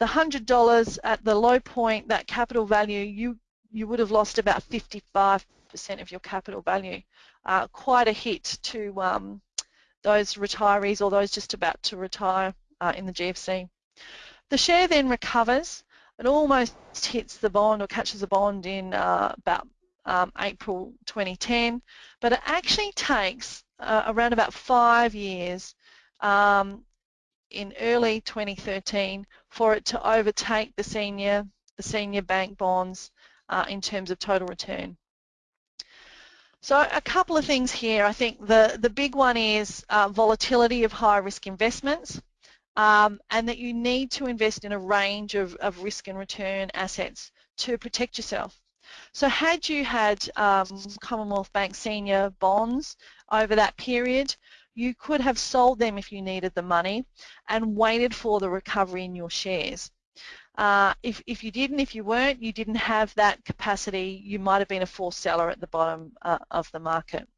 The $100 at the low point, that capital value, you, you would have lost about 55 percent of your capital value. Uh, quite a hit to um, those retirees or those just about to retire uh, in the GFC. The share then recovers. It almost hits the bond or catches the bond in uh, about um, April 2010, but it actually takes uh, around about five years um, in early 2013 for it to overtake the senior the senior bank bonds uh, in terms of total return. So a couple of things here. I think the, the big one is uh, volatility of high risk investments um, and that you need to invest in a range of, of risk and return assets to protect yourself. So had you had um, Commonwealth Bank senior bonds over that period, you could have sold them if you needed the money and waited for the recovery in your shares. Uh, if, if you didn't, if you weren't, you didn't have that capacity, you might have been a forced seller at the bottom uh, of the market.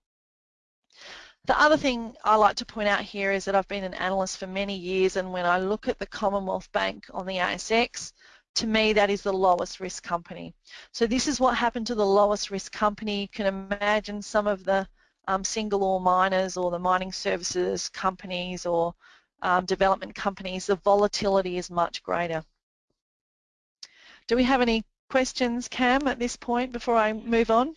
The other thing I like to point out here is that I've been an analyst for many years and when I look at the Commonwealth Bank on the ASX, to me that is the lowest risk company. So this is what happened to the lowest risk company. You can imagine some of the um, single ore miners or the mining services companies or um, development companies, the volatility is much greater. Do we have any questions, Cam, at this point before I move on?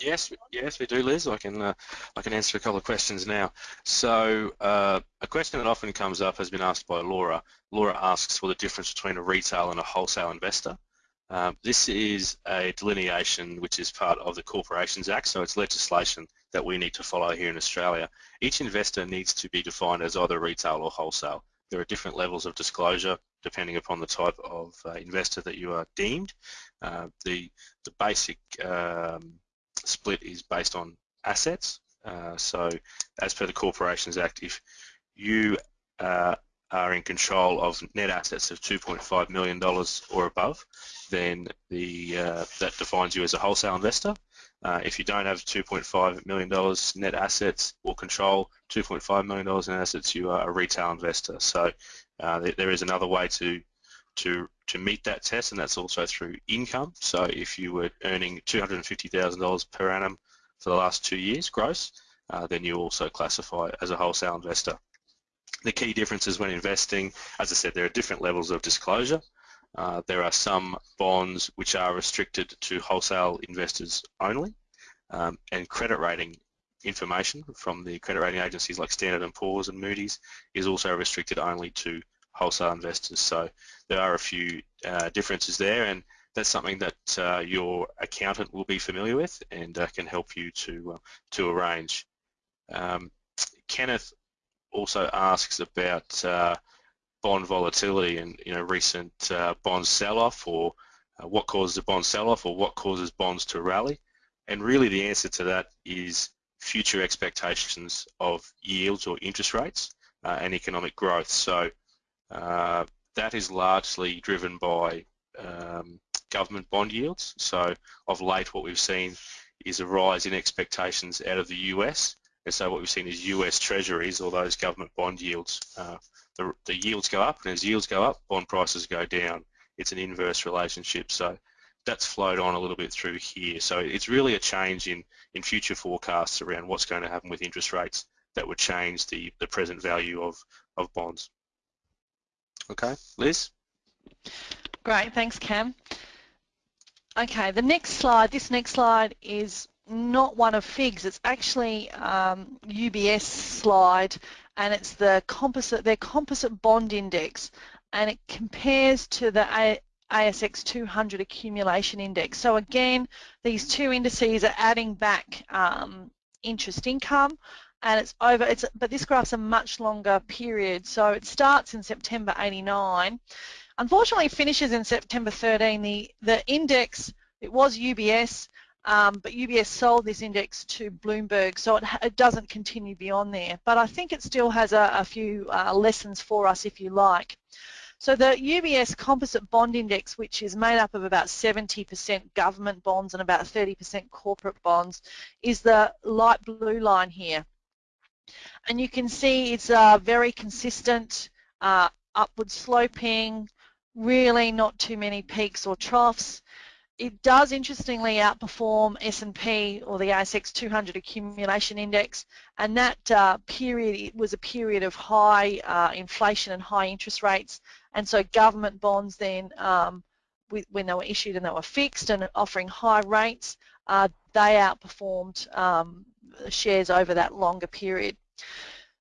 Yes, yes, we do, Liz. I can uh, I can answer a couple of questions now. So uh, a question that often comes up has been asked by Laura. Laura asks for the difference between a retail and a wholesale investor. Um, this is a delineation which is part of the Corporations Act, so it's legislation that we need to follow here in Australia. Each investor needs to be defined as either retail or wholesale. There are different levels of disclosure depending upon the type of uh, investor that you are deemed. Uh, the, the basic um, split is based on assets. Uh, so as per the Corporations Act, if you uh, are in control of net assets of $2.5 million or above, then the, uh, that defines you as a wholesale investor. Uh, if you don't have $2.5 million net assets or control $2.5 million in assets, you are a retail investor. So uh, there is another way to to to meet that test, and that's also through income. So if you were earning $250,000 per annum for the last two years gross, uh, then you also classify as a wholesale investor. The key differences when investing, as I said, there are different levels of disclosure. Uh, there are some bonds which are restricted to wholesale investors only, um, and credit rating information from the credit rating agencies like Standard & Poor's and Moody's is also restricted only to wholesale investors. So there are a few uh, differences there and that's something that uh, your accountant will be familiar with and uh, can help you to, uh, to arrange. Um, Kenneth also asks about bond volatility and you know recent uh, bond sell-off or what causes a bond sell-off or what causes bonds to rally. And really the answer to that is future expectations of yields or interest rates uh, and economic growth. So uh, that is largely driven by um, government bond yields. So of late what we've seen is a rise in expectations out of the US. And so what we've seen is US treasuries or those government bond yields, uh, the, the yields go up and as yields go up, bond prices go down. It's an inverse relationship. So that's flowed on a little bit through here. So it's really a change in, in future forecasts around what's going to happen with interest rates that would change the, the present value of, of bonds. Okay, Liz? Great, thanks Cam. Okay, the next slide, this next slide is not one of FIIG's, it's actually um, UBS slide and it's the composite, their composite bond index and it compares to the ASX 200 accumulation index. So again, these two indices are adding back um, interest income and it's over, it's, but this graph's a much longer period. So it starts in September 89. Unfortunately, finishes in September 13. The, the index, it was UBS, um, but UBS sold this index to Bloomberg, so it, it, doesn't continue beyond there. But I think it still has a, a few uh, lessons for us, if you like. So the UBS Composite Bond Index, which is made up of about 70% government bonds and about 30% corporate bonds, is the light blue line here. And you can see it's uh, very consistent, uh, upward sloping, really not too many peaks or troughs. It does interestingly outperform S&P or the ASX 200 accumulation index and that uh, period was a period of high uh, inflation and high interest rates and so government bonds then, um, when they were issued and they were fixed and offering high rates, uh, they outperformed um, shares over that longer period.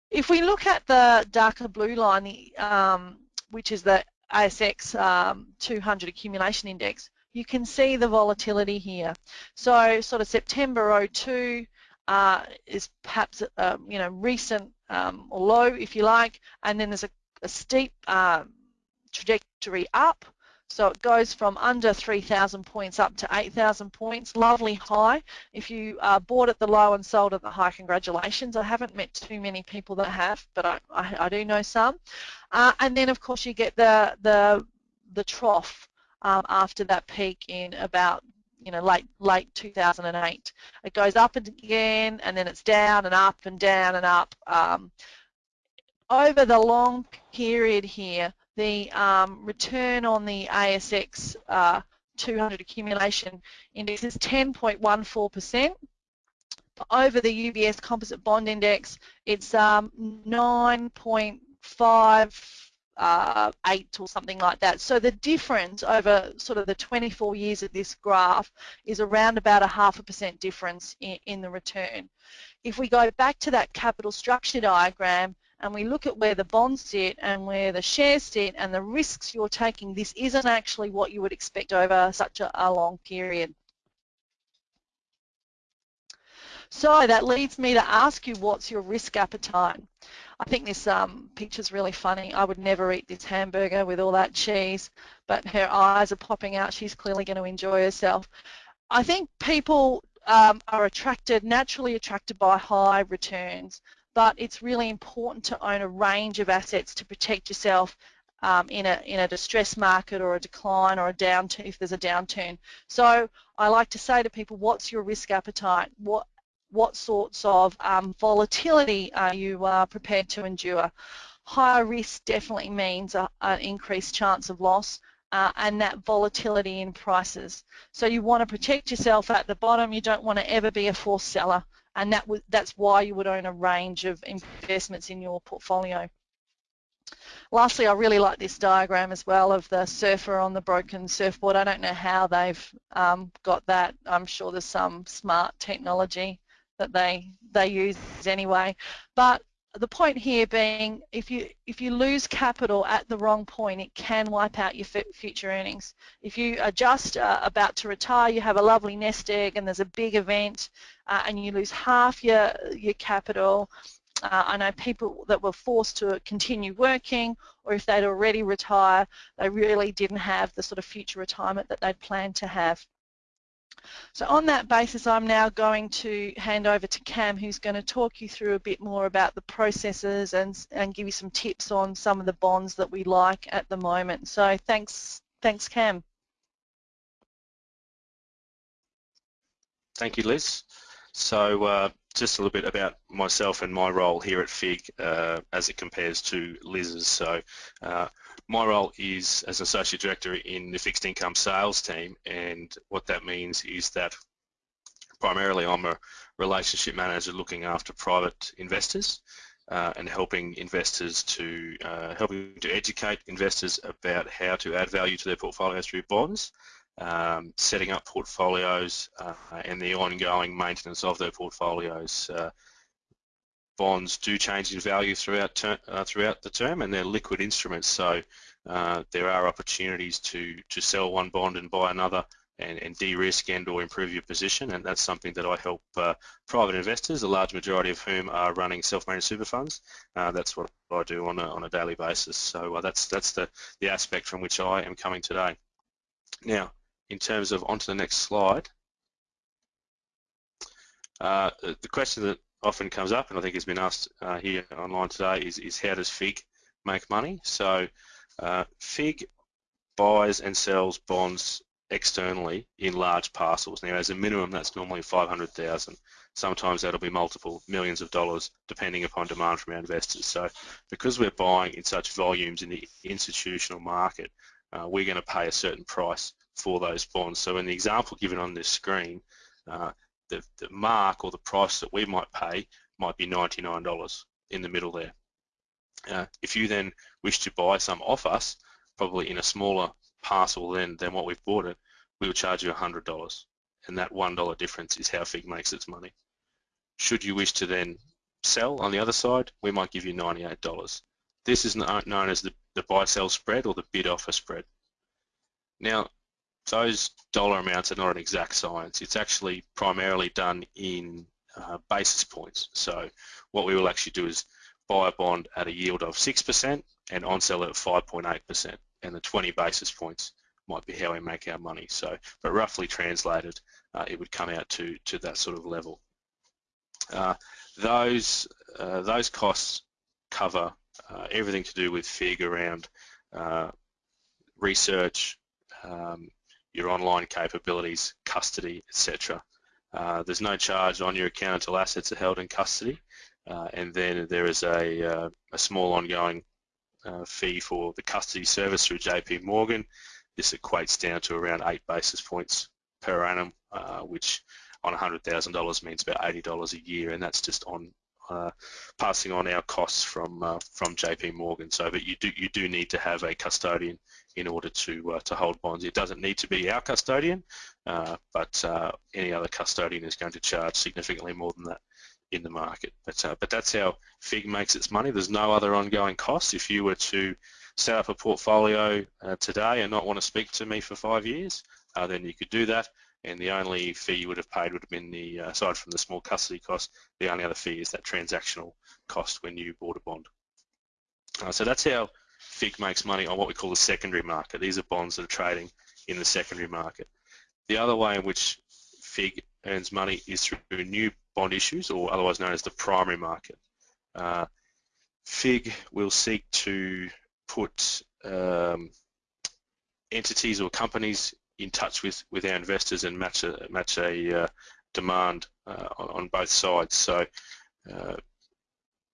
If we look at the darker blue line, um, which is the ASX um, 200 accumulation index, you can see the volatility here. So sort of September 02 uh, is perhaps a, you know recent um, low if you like, and then there's a, a steep uh, trajectory up. So it goes from under 3,000 points up to 8,000 points. Lovely high. If you uh, bought at the low and sold at the high, congratulations. I haven't met too many people that have, but I, I, I do know some. Uh, and then, of course, you get the the the trough um, after that peak in about you know late late 2008. It goes up again, and then it's down and up and down and up. Um, over the long period here, the um, return on the ASX uh, 200 accumulation index is 10.14%. Over the UBS Composite Bond Index, it's um, 9.58 uh, or something like that. So the difference over sort of the 24 years of this graph is around about a half a percent difference in, in the return. If we go back to that capital structure diagram, and we look at where the bonds sit and where the shares sit and the risks you're taking, this isn't actually what you would expect over such a, a long period. So that leads me to ask you what's your risk appetite? I think this um, picture's really funny. I would never eat this hamburger with all that cheese, but her eyes are popping out. She's clearly going to enjoy herself. I think people um, are attracted, naturally attracted by high returns but it's really important to own a range of assets to protect yourself um, in a in a distress market or a decline or a downturn if there's a downturn. So I like to say to people, what's your risk appetite? What what sorts of um, volatility are you uh, prepared to endure? Higher risk definitely means an increased chance of loss. Uh, and that volatility in prices. So you want to protect yourself at the bottom. You don't want to ever be a forced seller and that that's why you would own a range of investments in your portfolio. Lastly, I really like this diagram as well of the surfer on the broken surfboard. I don't know how they've um, got that. I'm sure there's some smart technology that they they use anyway. But the point here being if you if you lose capital at the wrong point it can wipe out your future earnings if you are just uh, about to retire you have a lovely nest egg and there's a big event uh, and you lose half your your capital uh, I know people that were forced to continue working or if they'd already retire they really didn't have the sort of future retirement that they'd planned to have so on that basis, I'm now going to hand over to Cam, who's going to talk you through a bit more about the processes and, and give you some tips on some of the bonds that we like at the moment. So thanks, thanks Cam. Thank you, Liz. So uh, just a little bit about myself and my role here at FIIG uh, as it compares to Liz's. So uh, my role is as an Associate Director in the Fixed Income Sales team and what that means is that primarily I'm a relationship manager looking after private investors uh, and helping investors to uh, helping to educate investors about how to add value to their portfolios through bonds um, setting up portfolios uh, and the ongoing maintenance of their portfolios. Uh, bonds do change in value throughout ter uh, throughout the term, and they're liquid instruments, so uh, there are opportunities to to sell one bond and buy another. And, and de-risk and or improve your position and that's something that I help uh, private investors, a large majority of whom are running self-managed super funds. Uh, that's what I do on a, on a daily basis. So that's that's the, the aspect from which I am coming today. Now, in terms of onto the next slide, uh, the question that often comes up, and I think has been asked uh, here online today, is, is how does FIIG make money? So uh, FIIG buys and sells bonds externally in large parcels. Now, as a minimum, that's normally 500,000. Sometimes that'll be multiple millions of dollars, depending upon demand from our investors. So, because we're buying in such volumes in the institutional market, uh, we're going to pay a certain price for those bonds. So in the example given on this screen, uh, the, the mark or the price that we might pay might be $99 in the middle there. Uh, if you then wish to buy some off us, probably in a smaller parcel than, than what we've bought it, we will charge you $100. And that $1 difference is how FIIG makes its money. Should you wish to then sell on the other side, we might give you $98. This is known as the, the buy-sell spread or the bid-offer spread. Now, those dollar amounts are not an exact science. It's actually primarily done in uh, basis points. So what we will actually do is buy a bond at a yield of 6% and on sell it at 5.8% and the 20 basis points might be how we make our money. So, but roughly translated, uh, it would come out to, to that sort of level. Uh, those, uh, those costs cover uh, everything to do with FIIG around uh, research, um, your online capabilities, custody, etc. Uh, there's no charge on your account until assets are held in custody, uh, and then there is a, uh, a small ongoing uh, fee for the custody service through JP Morgan. This equates down to around eight basis points per annum, uh, which on $100,000 means about $80 a year, and that's just on uh, passing on our costs from from JP Morgan. So, but you do you do need to have a custodian in order to uh, to hold bonds. It doesn't need to be our custodian, uh, but uh, any other custodian is going to charge significantly more than that in the market. But uh, but that's how FIIG makes its money. There's no other ongoing costs. If you were to set up a portfolio today and not want to speak to me for five years, then you could do that and the only fee you would have paid would have been the, uh, aside from the small custody cost, the only other fee is that transactional cost when you bought a bond. Uh, so that's how FIIG makes money on what we call the secondary market. These are bonds that are trading in the secondary market. The other way in which FIIG earns money is through new bond issues, or otherwise known as the primary market. Uh, FIIG will seek to put um, entities or companies in touch with, with our investors and match a, match a uh, demand uh, on, on, both sides. So uh,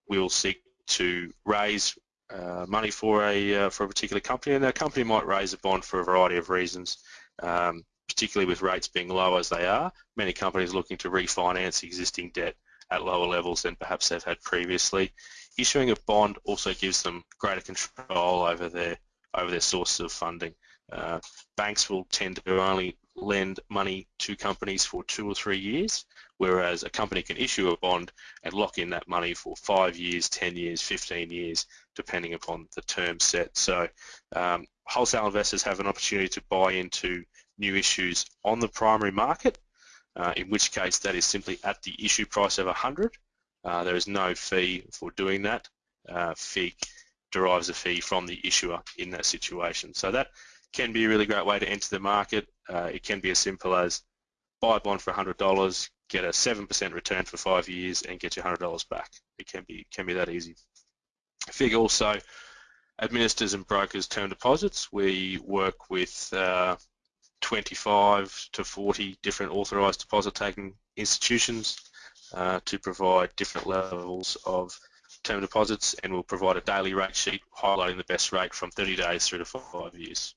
we will seek to raise uh, money for a uh, for a particular company, and that company might raise a bond for a variety of reasons. Um, particularly with rates being low as they are, many companies looking to refinance existing debt at lower levels than perhaps they've had previously. Issuing a bond also gives them greater control over their over their sources of funding. Uh, banks will tend to only lend money to companies for two or three years, whereas a company can issue a bond and lock in that money for five years, 10 years, 15 years, depending upon the term set. So um, wholesale investors have an opportunity to buy into new issues on the primary market, uh, in which case that is simply at the issue price of 100. Uh, there is no fee for doing that. Uh, FIIG derives a fee from the issuer in that situation. So that can be a really great way to enter the market. Uh, it can be as simple as buy a bond for $100, get a 7% return for five years and get your $100 back. It can be, can be that easy. FIIG also administers and brokers term deposits. We work with uh, 25 to 40 different authorised deposit taking institutions uh, to provide different levels of term deposits and we'll provide a daily rate sheet highlighting the best rate from 30 days through to five years.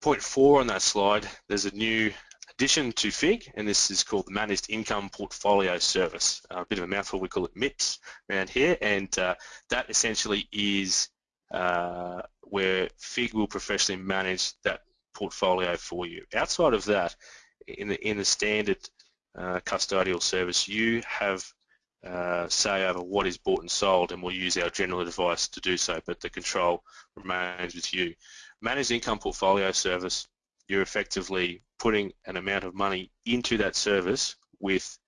Point four on that slide, there's a new addition to FIIG, and this is called the Managed Income Portfolio Service. Uh, a bit of a mouthful, we call it MIPS around here, and uh, that essentially is uh, where FIIG will professionally manage that portfolio for you. Outside of that, in the, in the standard uh, custodial service, you have uh, say over what is bought and sold and we'll use our general advice to do so, but the control remains with you. Managed income portfolio service you're effectively putting an amount of money into that service with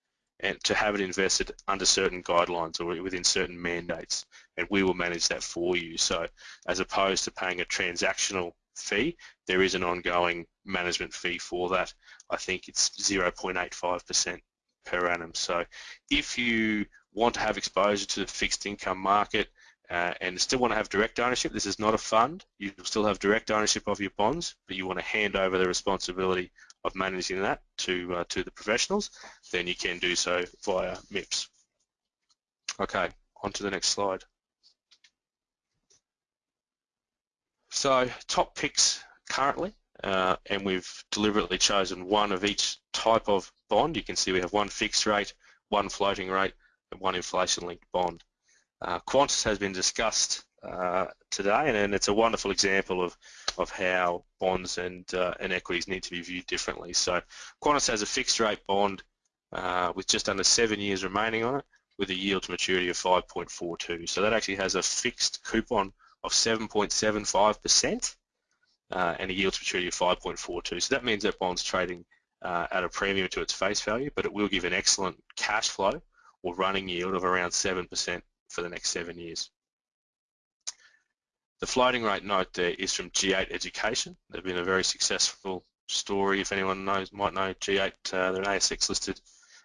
and to have it invested under certain guidelines or within certain mandates and we will manage that for you. So as opposed to paying a transactional fee there is an ongoing management fee for that. I think it's 0.85% per annum. So if you want to have exposure to the fixed income market uh, and still want to have direct ownership. This is not a fund. You still have direct ownership of your bonds, but you want to hand over the responsibility of managing that to uh, to the professionals. Then you can do so via MIPS. Okay, on to the next slide. So top picks currently, uh, and we've deliberately chosen one of each type of bond. You can see we have one fixed rate, one floating rate, and one inflation-linked bond. Uh, Qantas has been discussed uh, today, and, and, it's a wonderful example of, of how bonds and, uh, and equities need to be viewed differently. So Qantas has a fixed rate bond uh, with just under seven years remaining on it with a yield to maturity of 5.42. So that actually has a fixed coupon of 7.75% uh, and a yield to maturity of 5.42. So that means that bond's trading uh, at a premium to its face value, but it will give an excellent cash flow or running yield of around 7% for the next seven years. The floating rate note there is from G8 Education. They've been a very successful story. If anyone knows, might know G8, uh, they're an ASX listed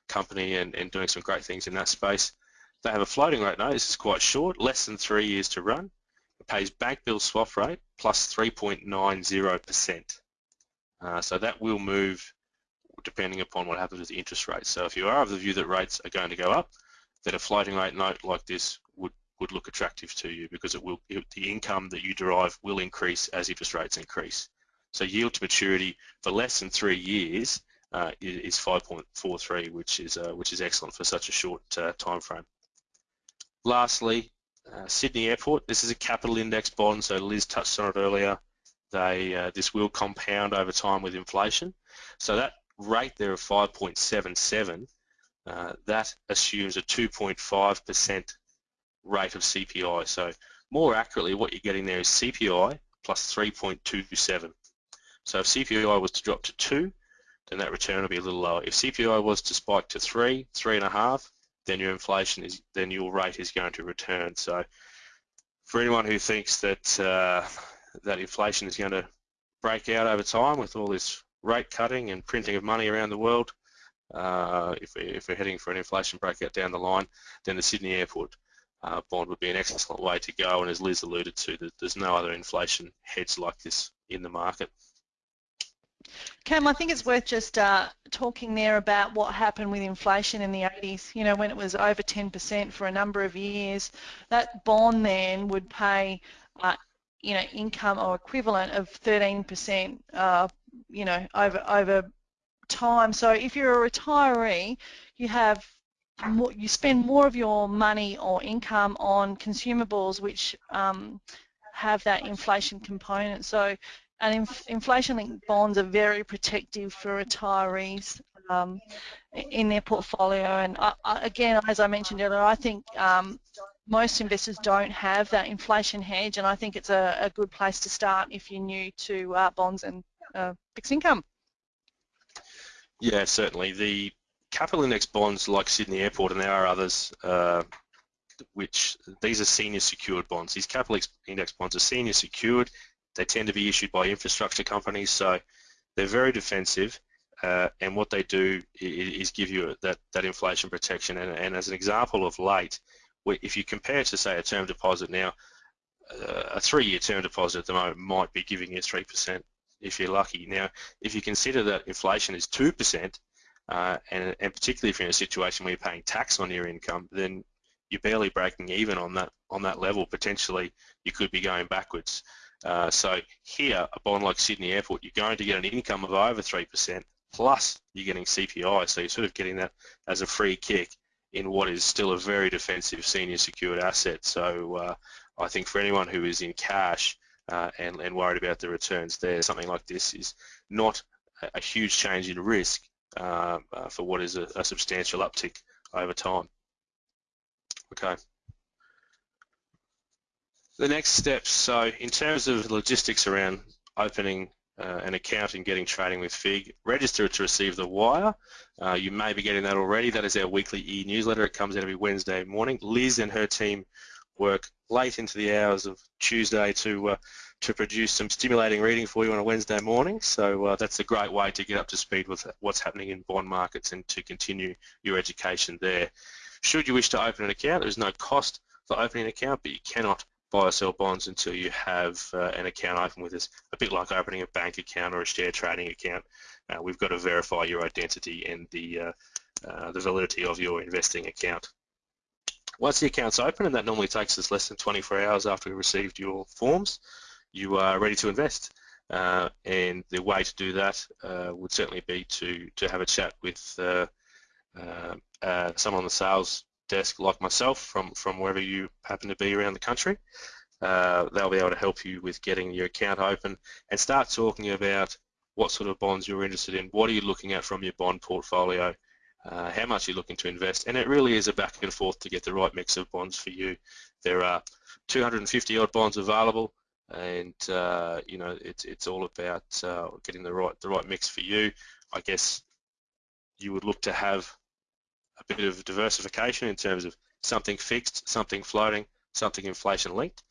company and, and doing some great things in that space. They have a floating rate note. This is quite short, less than three years to run. It pays bank bill swap rate plus 3.90%. Uh, so that will move depending upon what happens with the interest rates. So if you are of the view that rates are going to go up, that a floating rate note like this would, would look attractive to you because it will it, the income that you derive will increase as interest rates increase. So yield to maturity for less than three years uh, is 5.43, which is uh, which is excellent for such a short uh, time frame. Lastly, uh, Sydney Airport. This is a capital index bond, so Liz touched on it earlier. They uh, this will compound over time with inflation. So that rate there of 5.77 uh, that assumes a 2.5% rate of CPI. So more accurately, what you're getting there is CPI plus 3.27. So if CPI was to drop to 2, then that return will be a little lower. If CPI was to spike to 3, 3.5, then your inflation is, then your rate is going to return. So for anyone who thinks that uh, that inflation is going to break out over time with all this rate cutting and printing of money around the world, uh, if, if we're heading for an inflation breakout down the line, then the Sydney Airport uh, bond would be an excellent way to go. And as Liz alluded to, there's no other inflation hedge like this in the market. Cam, I think it's worth just uh, talking there about what happened with inflation in the 80s. You know, when it was over 10% for a number of years, that bond then would pay, uh, you know, income or equivalent of 13%, uh, you know, over over time. So if you're a retiree, you have more, you spend more of your money or income on consumables which um, have that inflation component. So and inf inflation-linked bonds are very protective for retirees um, in their portfolio. And I, I, again, as I mentioned earlier, I think um, most investors don't have that inflation hedge, and I think it's a, a good place to start if you're new to uh, bonds and uh, fixed income. Yeah, certainly. The capital index bonds like Sydney Airport, and there are others, uh, which these are senior secured bonds. These capital index bonds are senior secured. They tend to be issued by infrastructure companies, so they're very defensive. Uh, and what they do is, give you that, that inflation protection. And, and, as an example of late, if you compare to say a term deposit now, uh, a three-year term deposit at the moment might be giving you 3% if you're lucky. Now, if you consider that inflation is 2%, uh, and, and, particularly if you're in a situation where you're paying tax on your income, then you're barely breaking even on that on that level. Potentially, you could be going backwards. Uh, so here, a bond like Sydney Airport, you're going to get an income of over 3%, plus you're getting CPI, so you're sort of getting that as a free kick in what is still a very defensive senior secured asset. So uh, I think for anyone who is in cash uh, and, and, worried about the returns there, something like this is not a, huge change in risk uh, uh for what is a, a substantial uptick over time. Okay. The next steps, so in terms of logistics around opening uh, an account and getting trading with FIIG, register to receive the wire. Uh, you may be getting that already. That is our weekly e-newsletter. It comes out every Wednesday morning. Liz and her team work late into the hours of Tuesday to uh, to produce some stimulating reading for you on a Wednesday morning. So uh, that's a great way to get up to speed with what's happening in bond markets and to continue your education there. Should you wish to open an account, there is no cost for opening an account, but you cannot buy or sell bonds until you have uh, an account open with us. A bit like opening a bank account or a share trading account. Uh, we've got to verify your identity and the, uh, uh, the validity of your investing account. Once the account's open, and that normally takes us less than 24 hours after we received your forms, you are ready to invest. Uh, and the way to do that uh, would certainly be to, to have a chat with uh, uh, someone on the sales desk like myself from, from wherever you happen to be around the country. Uh, they'll be able to help you with getting your account open and start talking about what sort of bonds you're interested in, what are you looking at from your bond portfolio, uh, how much you're looking to invest, and it really is a back and forth to get the right mix of bonds for you. There are 250 odd bonds available, and uh, you know it's it's all about uh, getting the right the right mix for you. I guess you would look to have a bit of diversification in terms of something fixed, something floating, something inflation linked.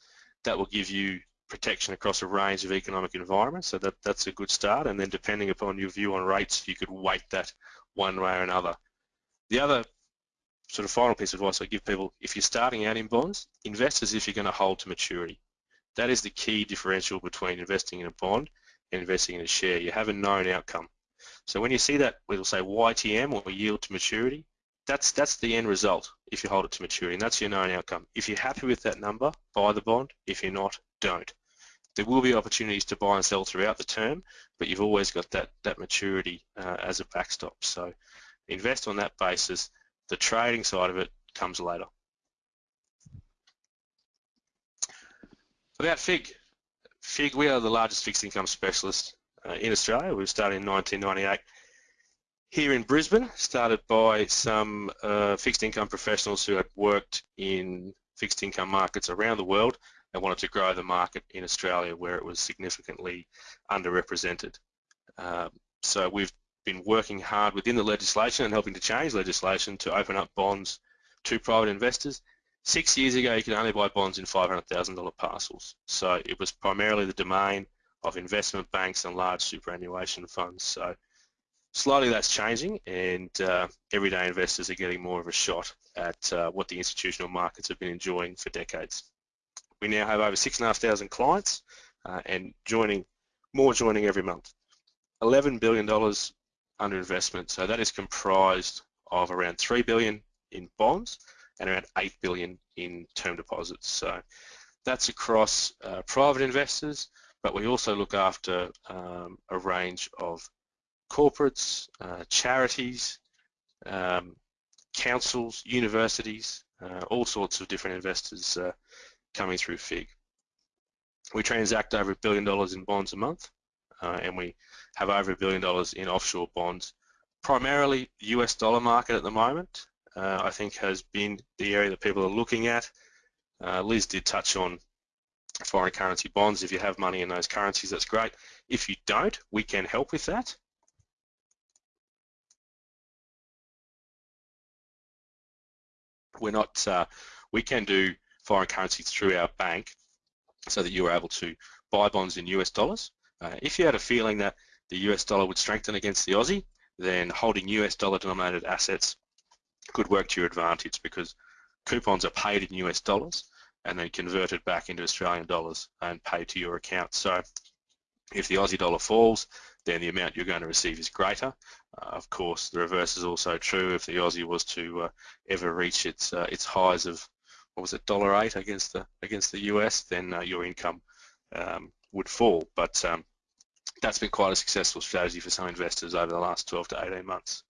That will give you protection across a range of economic environments, so that, that's a good start. And then depending upon your view on rates, you could weight that one way or another. The other sort of final piece of advice I give people, if you're starting out in bonds, invest as if you're going to hold to maturity. That is the key differential between investing in a bond and investing in a share. You have a known outcome. So when you see that, we'll say YTM or yield to maturity, that's that's the end result if you hold it to maturity, and that's your known outcome. If you're happy with that number, buy the bond. If you're not, don't. There will be opportunities to buy and sell throughout the term, but you've always got that that maturity uh, as a backstop. So invest on that basis. The trading side of it comes later. About FIIG. FIIG, we are the largest fixed income specialist uh, in Australia. We started in 1998 here in Brisbane, started by some uh, fixed income professionals who had worked in fixed income markets around the world and wanted to grow the market in Australia where it was significantly underrepresented. Um, so we've been working hard within the legislation and helping to change legislation to open up bonds to private investors. Six years ago, you could only buy bonds in $500,000 parcels. So it was primarily the domain of investment banks and large superannuation funds. So slowly that's changing and uh, everyday investors are getting more of a shot at uh, what the institutional markets have been enjoying for decades. We now have over 6,500 clients uh, and joining, more joining every month. $11 billion under investment, so that is comprised of around 3 billion in bonds and around 8 billion in term deposits. So that's across uh, private investors, but we also look after um, a range of corporates, uh, charities, um, councils, universities, uh, all sorts of different investors uh, coming through FIIG. We transact over a billion dollars in bonds a month uh, and we have over a billion dollars in offshore bonds. Primarily, US dollar market at the moment, uh, I think has been the area that people are looking at. Uh, Liz did touch on foreign currency bonds. If you have money in those currencies, that's great. If you don't, we can help with that. We're not, uh, we can do foreign currency through our bank so that you're able to buy bonds in US dollars. Uh, if you had a feeling that the US dollar would strengthen against the Aussie, then holding US dollar denominated assets could work to your advantage because coupons are paid in US dollars and then converted back into Australian dollars and paid to your account. So if the Aussie dollar falls, then the amount you're going to receive is greater. Uh, of course, the reverse is also true. If the Aussie was to uh, ever reach its uh, its highs of what was it, dollar eight against the against the US, then uh, your income um, would fall. But um, that's been quite a successful strategy for some investors over the last 12 to 18 months.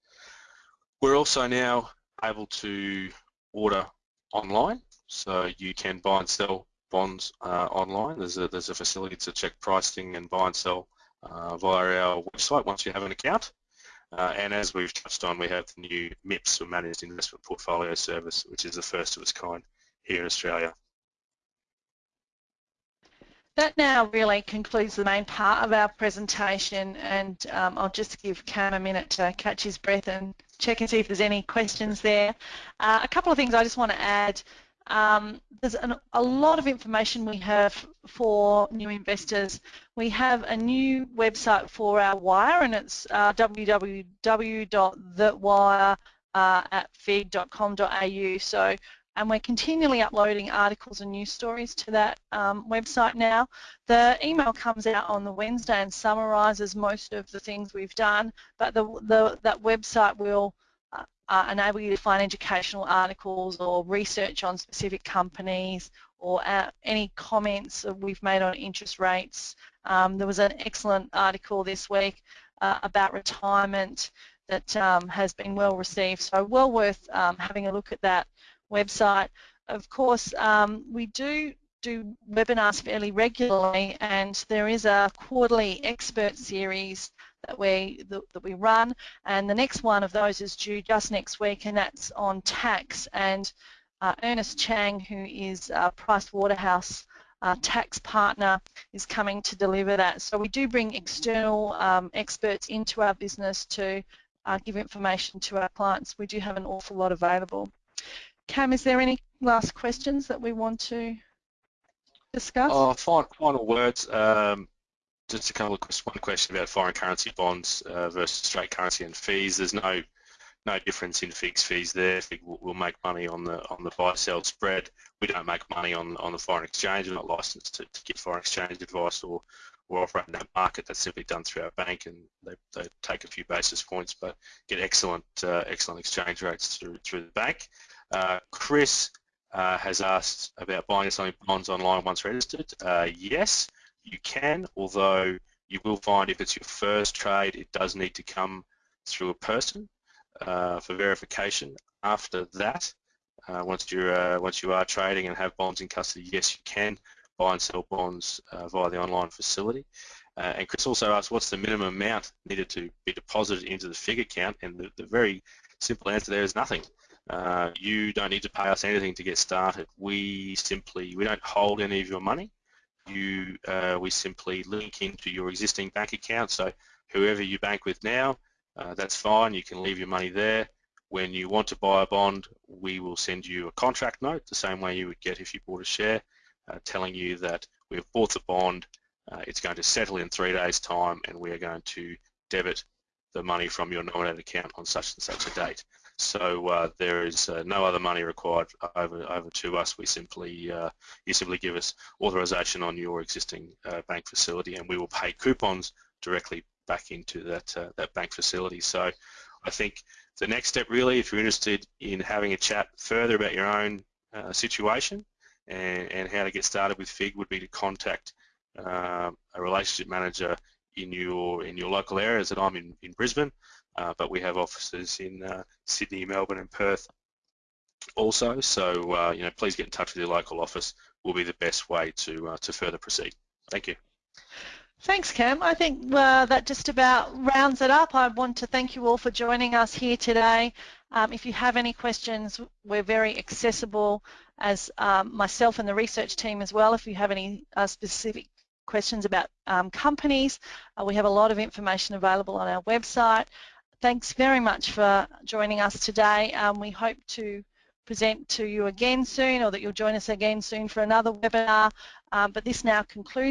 We're also now able to order online, so you can buy and sell bonds uh, online. There's a, there's a facility to check pricing and buy and sell uh, via our website once you have an account. Uh, and as we've touched on, we have the new MIPS, or Managed Investment Portfolio Service, which is the first of its kind here in Australia. That now really concludes the main part of our presentation and um, I'll just give Cam a minute to catch his breath and check and see if there's any questions there. Uh, a couple of things I just want to add. Um, there's an, a lot of information we have for new investors. We have a new website for our wire and it's uh, www.thewire uh. So and we're continually uploading articles and news stories to that um, website now. The email comes out on the Wednesday and summarises most of the things we've done, but the, the that website will uh, uh, enable you to find educational articles or research on specific companies or uh, any comments we've made on interest rates. Um, there was an excellent article this week uh, about retirement that um, has been well received, so well worth um, having a look at that website. Of course, um, we do do webinars fairly regularly and there is a quarterly expert series that we that, we run and the next one of those is due just next week and that's on tax and uh, Ernest Chang who is Price Waterhouse uh, tax partner is coming to deliver that. So we do bring external um, experts into our business to uh, give information to our clients. We do have an awful lot available. Cam, is there any last questions that we want to discuss? Oh, final, final words. Um, just a couple of questions. One question about foreign currency bonds uh, versus straight currency and fees. There's no no difference in fixed fees there. Will make money on the on the buy sell spread. We don't make money on on the foreign exchange. We're not licensed to, to give foreign exchange advice or or operate in that market. That's simply done through our bank, and they, they take a few basis points, but get excellent uh, excellent exchange rates through through the bank. Uh, Chris uh, has asked about buying and selling bonds online once registered. Uh, yes, you can, although you will find if it's your first trade, it does need to come through a person uh, for verification. After that, uh, once you're uh, once you are trading and have bonds in custody, yes, you can buy and sell bonds via the online facility. and Chris also asked, what's the minimum amount needed to be deposited into the FIIG account? And the, the very simple answer there is nothing. Uh, you don't need to pay us anything to get started. We simply, we don't hold any of your money. You, uh, we simply link into your existing bank account. So whoever you bank with now, uh, that's fine. You can leave your money there. When you want to buy a bond, we will send you a contract note, the same way you would get if you bought a share, uh, telling you that we've bought the bond, uh, it's going to settle in three days' time, and we are going to debit the money from your nominated account on such and such a date. So uh, there is uh, no other money required over over to us. We simply uh, you simply give us authorization on your existing uh, bank facility, and we will pay coupons directly back into that uh, that bank facility. So I think the next step really, if you're interested in having a chat further about your own uh, situation and, and how to get started with FIIG, would be to contact a relationship manager in your in your local area. As I'm in, in Brisbane, but we have offices in uh, Sydney, Melbourne and Perth also. So, uh, you know, please get in touch with your local office will be the best way to, uh, to further proceed. Thank you. Thanks, Cam. I think uh, that just about rounds it up. I want to thank you all for joining us here today. Um, if you have any questions, we're very accessible as um, myself and the research team as well. If you have any uh, specific questions about um, companies, uh, we have a lot of information available on our website. Thanks very much for joining us today. Um, we hope to present to you again soon or that you'll join us again soon for another webinar. Um, but this now concludes